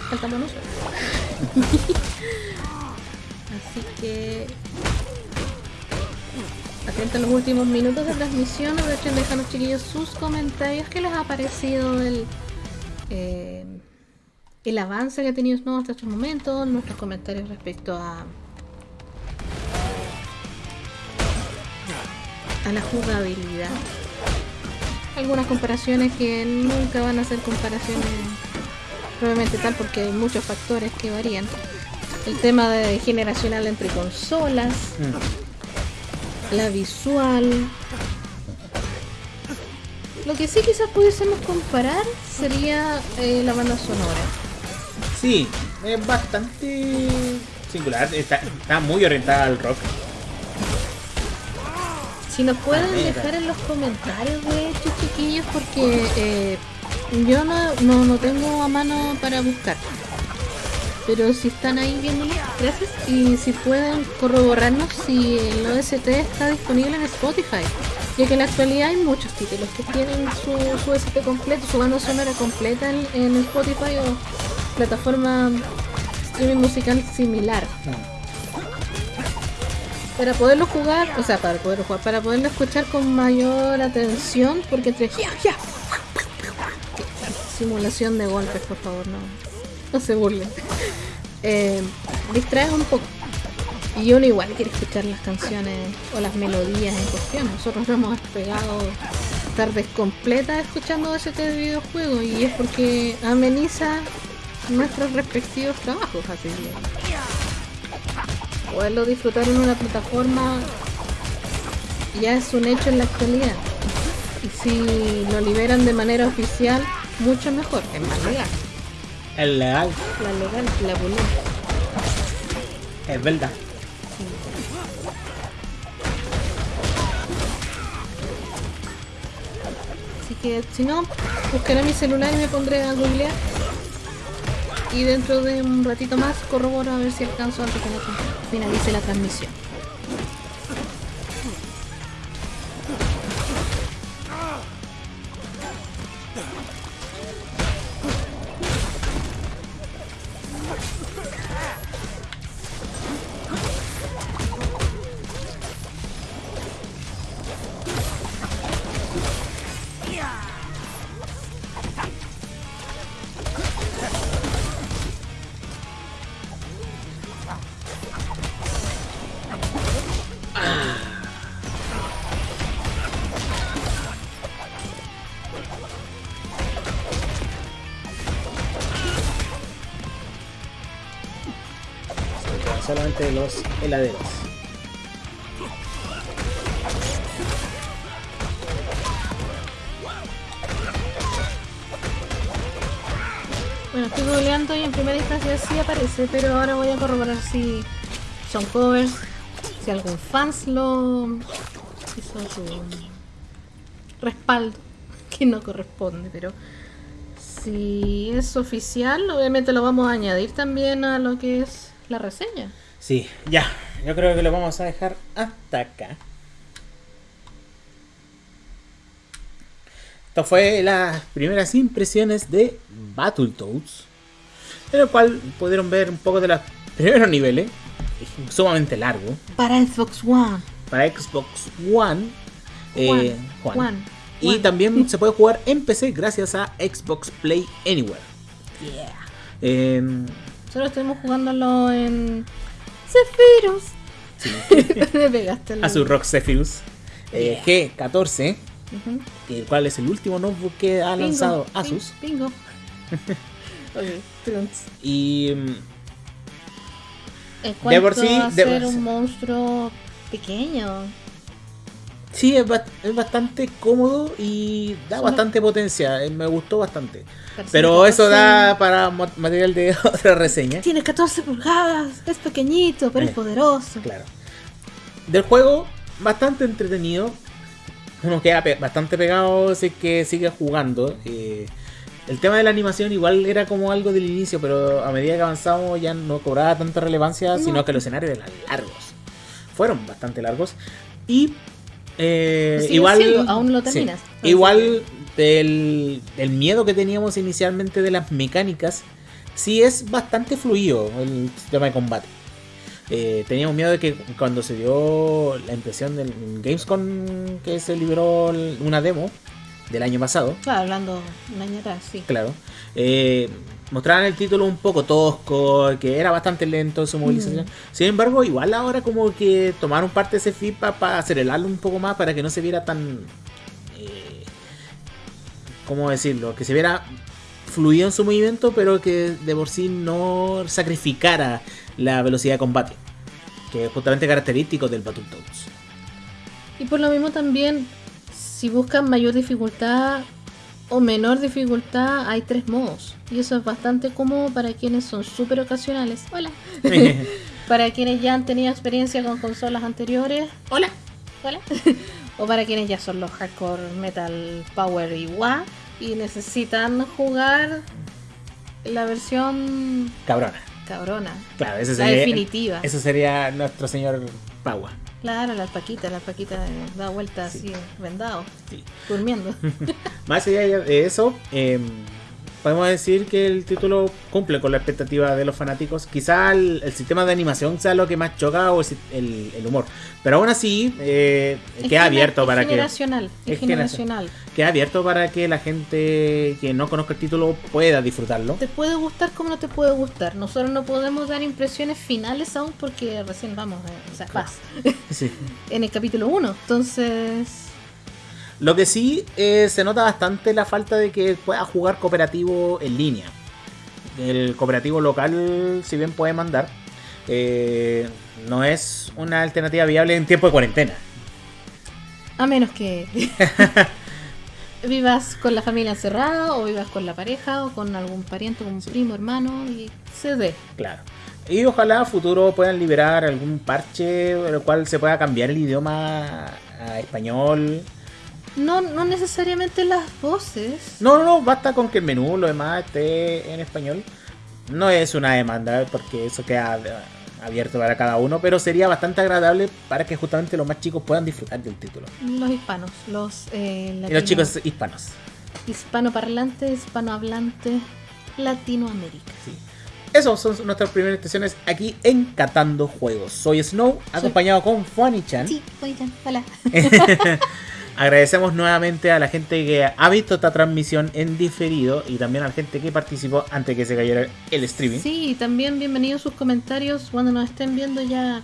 Faltamos nosotros. Así que... Atenta a los últimos minutos de transmisión, aprovechen de dejarnos chiquillos sus comentarios. ¿Qué les ha parecido el... eh, el avance que ha tenido Snow hasta estos momentos, nuestros comentarios respecto a a la jugabilidad. Algunas comparaciones que nunca van a ser comparaciones probablemente tal porque hay muchos factores que varían. El tema de generacional entre consolas, la visual. Lo que sí quizás pudiésemos comparar sería eh, la banda sonora. Sí, es bastante singular. Está, está muy orientada al rock. Si nos pueden dejar en los comentarios, de hecho, chiquillos, porque eh, yo no, no, no tengo a mano para buscar. Pero si están ahí viéndolo, gracias. Y si pueden corroborarnos si el OST está disponible en Spotify. Ya que en la actualidad hay muchos títulos que tienen su, su OST completo, su banda sonora completa en, en Spotify o plataforma streaming musical similar para poderlo jugar, o sea, para poderlo jugar, para poderlo escuchar con mayor atención, porque entre simulación de golpes, por favor, no, no se burlen. Eh, distrae un poco. Y uno igual quiere escuchar las canciones o las melodías en cuestión. Nosotros nos hemos pegado tardes completas escuchando ese de videojuegos y es porque ameniza nuestros respectivos trabajos, así que poderlo disfrutar en una plataforma ya es un hecho en la actualidad. Y si lo liberan de manera oficial, mucho mejor, es más legal. Es legal, La legal, la bonita. es verdad. Así que si no, buscaré mi celular y me pondré a googlear. Y dentro de un ratito más corroboro a ver si alcanzo antes que finalice la transmisión. Solamente los heladeros. Bueno, estoy googleando y en primera instancia sí aparece, pero ahora voy a corroborar si son covers, si algún fans lo hizo su respaldo, que no corresponde, pero si es oficial, obviamente lo vamos a añadir también a lo que es la reseña. Sí, ya. Yo creo que lo vamos a dejar hasta acá. Esto fue las primeras impresiones de Battletoads. En el cual pudieron ver un poco de los primeros niveles. Es sumamente largo. Para Xbox One. Para Xbox One. eh, Juan, Juan. Juan, Y Juan. también se puede jugar en PC gracias a Xbox Play Anywhere. Yeah. Em, Solo estuvimos jugándolo en Zephyrus. Me pegaste el a su Rock Zephyrus eh, G14, Ujú. el cual es el último notebook que ha Bingo, lanzado Asus. Bingo. ok, trunks. Y mm, En De por sí, a de ser sí. un monstruo pequeño. Sí, es, ba- es bastante cómodo y da bastante potencia. eh, Me gustó bastante. Parece Pero eso 14 da para material de otra reseña. Tiene 14 pulgadas, es pequeñito, pero Eh, es poderoso. Claro. Del juego, bastante entretenido. Uno queda pe- bastante pegado es que sigue jugando. eh, el tema de la animación igual era como algo del inicio, pero a medida que avanzamos ya no cobraba tanta relevancia, No. sino que los escenarios eran largos. Fueron bastante largos. Y eh, igual... siendo, aún lo sí, terminas. igual del, del miedo que teníamos inicialmente de las mecánicas, sí es bastante fluido el sistema de combate. Eh, teníamos miedo de que cuando se dio la impresión del Gamescom que se liberó una demo del año pasado, Claro, hablando un año atrás, sí. claro, eh, mostraban el título un poco tosco, que era bastante lento en su movilización. Sin embargo, igual ahora como que tomaron parte de ese feedback para acelerarlo un poco más para que no se viera tan... eh, ¿Cómo decirlo? Que se viera fluido en su movimiento, pero que de por sí no sacrificara la velocidad de combate. Que es justamente característico del Battletoads. Y por lo mismo también, si buscan mayor dificultad o menor dificultad, hay tres modos. Y eso es bastante cómodo para quienes son súper ocasionales. Hola. para quienes ya han tenido experiencia con consolas anteriores. Hola. Hola. o para quienes ya son los hardcore metal power y wa y necesitan jugar la versión Cabrona. cabrona. Claro, ese La sería, definitiva. Ese sería nuestro señor Paua. Claro, la alpaquita, la alpaquita eh, da vuelta así, vendado, Sí. durmiendo. Más allá de eso, eh, podemos decir que el título cumple con la expectativa de los fanáticos. Quizá el, el sistema de animación sea lo que más choca o el, el- el humor. Pero aún así, eh, queda abierto es para que. generacional, es, es generacional. Queda abierto para que la gente que no conozca el título pueda disfrutarlo. Te puede gustar como no te puede gustar. Nosotros no podemos dar impresiones finales aún porque recién vamos, eh, o sea, vas Sí. en el capítulo 1. Entonces, Lo que sí eh, se nota bastante la falta de que pueda jugar cooperativo en línea. El cooperativo local, si bien puede mandar, eh, no es una alternativa viable en tiempo de cuarentena. a menos que vivas con la familia encerrada o vivas con la pareja o con algún pariente, un primo, hermano y se dé. Claro. Y ojalá a futuro puedan liberar algún parche, el cual se pueda cambiar el idioma a español. No, no necesariamente las voces. No, no, no, basta con que el menú, lo demás esté en español. No es una demanda, porque eso queda eh, abierto para cada uno, pero sería bastante agradable para que justamente los más chicos puedan disfrutar del título. Los hispanos, los eh, Y los chicos hispanos. hispanoparlantes, hispanohablantes, Latinoamérica. Esos son nuestras primeras estaciones aquí en Catando Juegos. Soy Snow, acompañado con Fuani-chan. Sí, oigan, hola. Agradecemos nuevamente a la gente que ha visto esta transmisión en diferido y también a la gente que participó antes que se cayera el streaming. Sí, también bienvenidos sus comentarios cuando nos estén viendo ya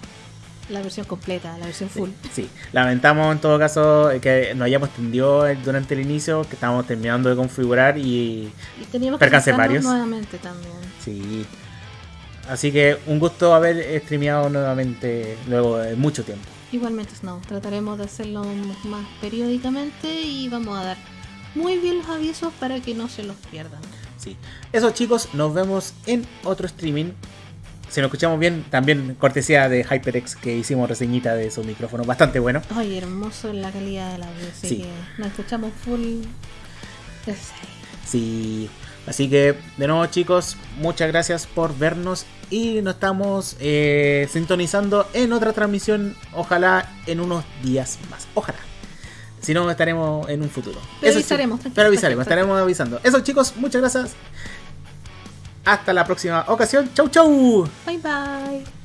la versión completa, la versión full. Sí, lamentamos en todo caso que nos hayamos tendido durante el inicio, que estábamos terminando de configurar y Y teníamos que varios. nuevamente también. Sí. Así que un gusto haber streameado nuevamente luego de mucho tiempo. Igualmente Snow, trataremos de hacerlo más periódicamente y vamos a dar muy bien los avisos para que no se los pierdan. Sí. Eso chicos, nos vemos en otro streaming. Si nos escuchamos bien, también cortesía de HyperX que hicimos reseñita de su micrófono, bastante bueno. Ay, hermoso la calidad del audio, así Sí. que nos escuchamos full. Sí. Así que, de nuevo chicos, muchas gracias por vernos y nos estamos eh, sintonizando en otra transmisión, ojalá en unos días más. Ojalá. Si no, estaremos en un futuro. Pero Eso, avisaremos, chicos, Pero avisaremos, estaremos avisando. Eso chicos, muchas gracias. Hasta la próxima ocasión. Chau, chau. Bye bye.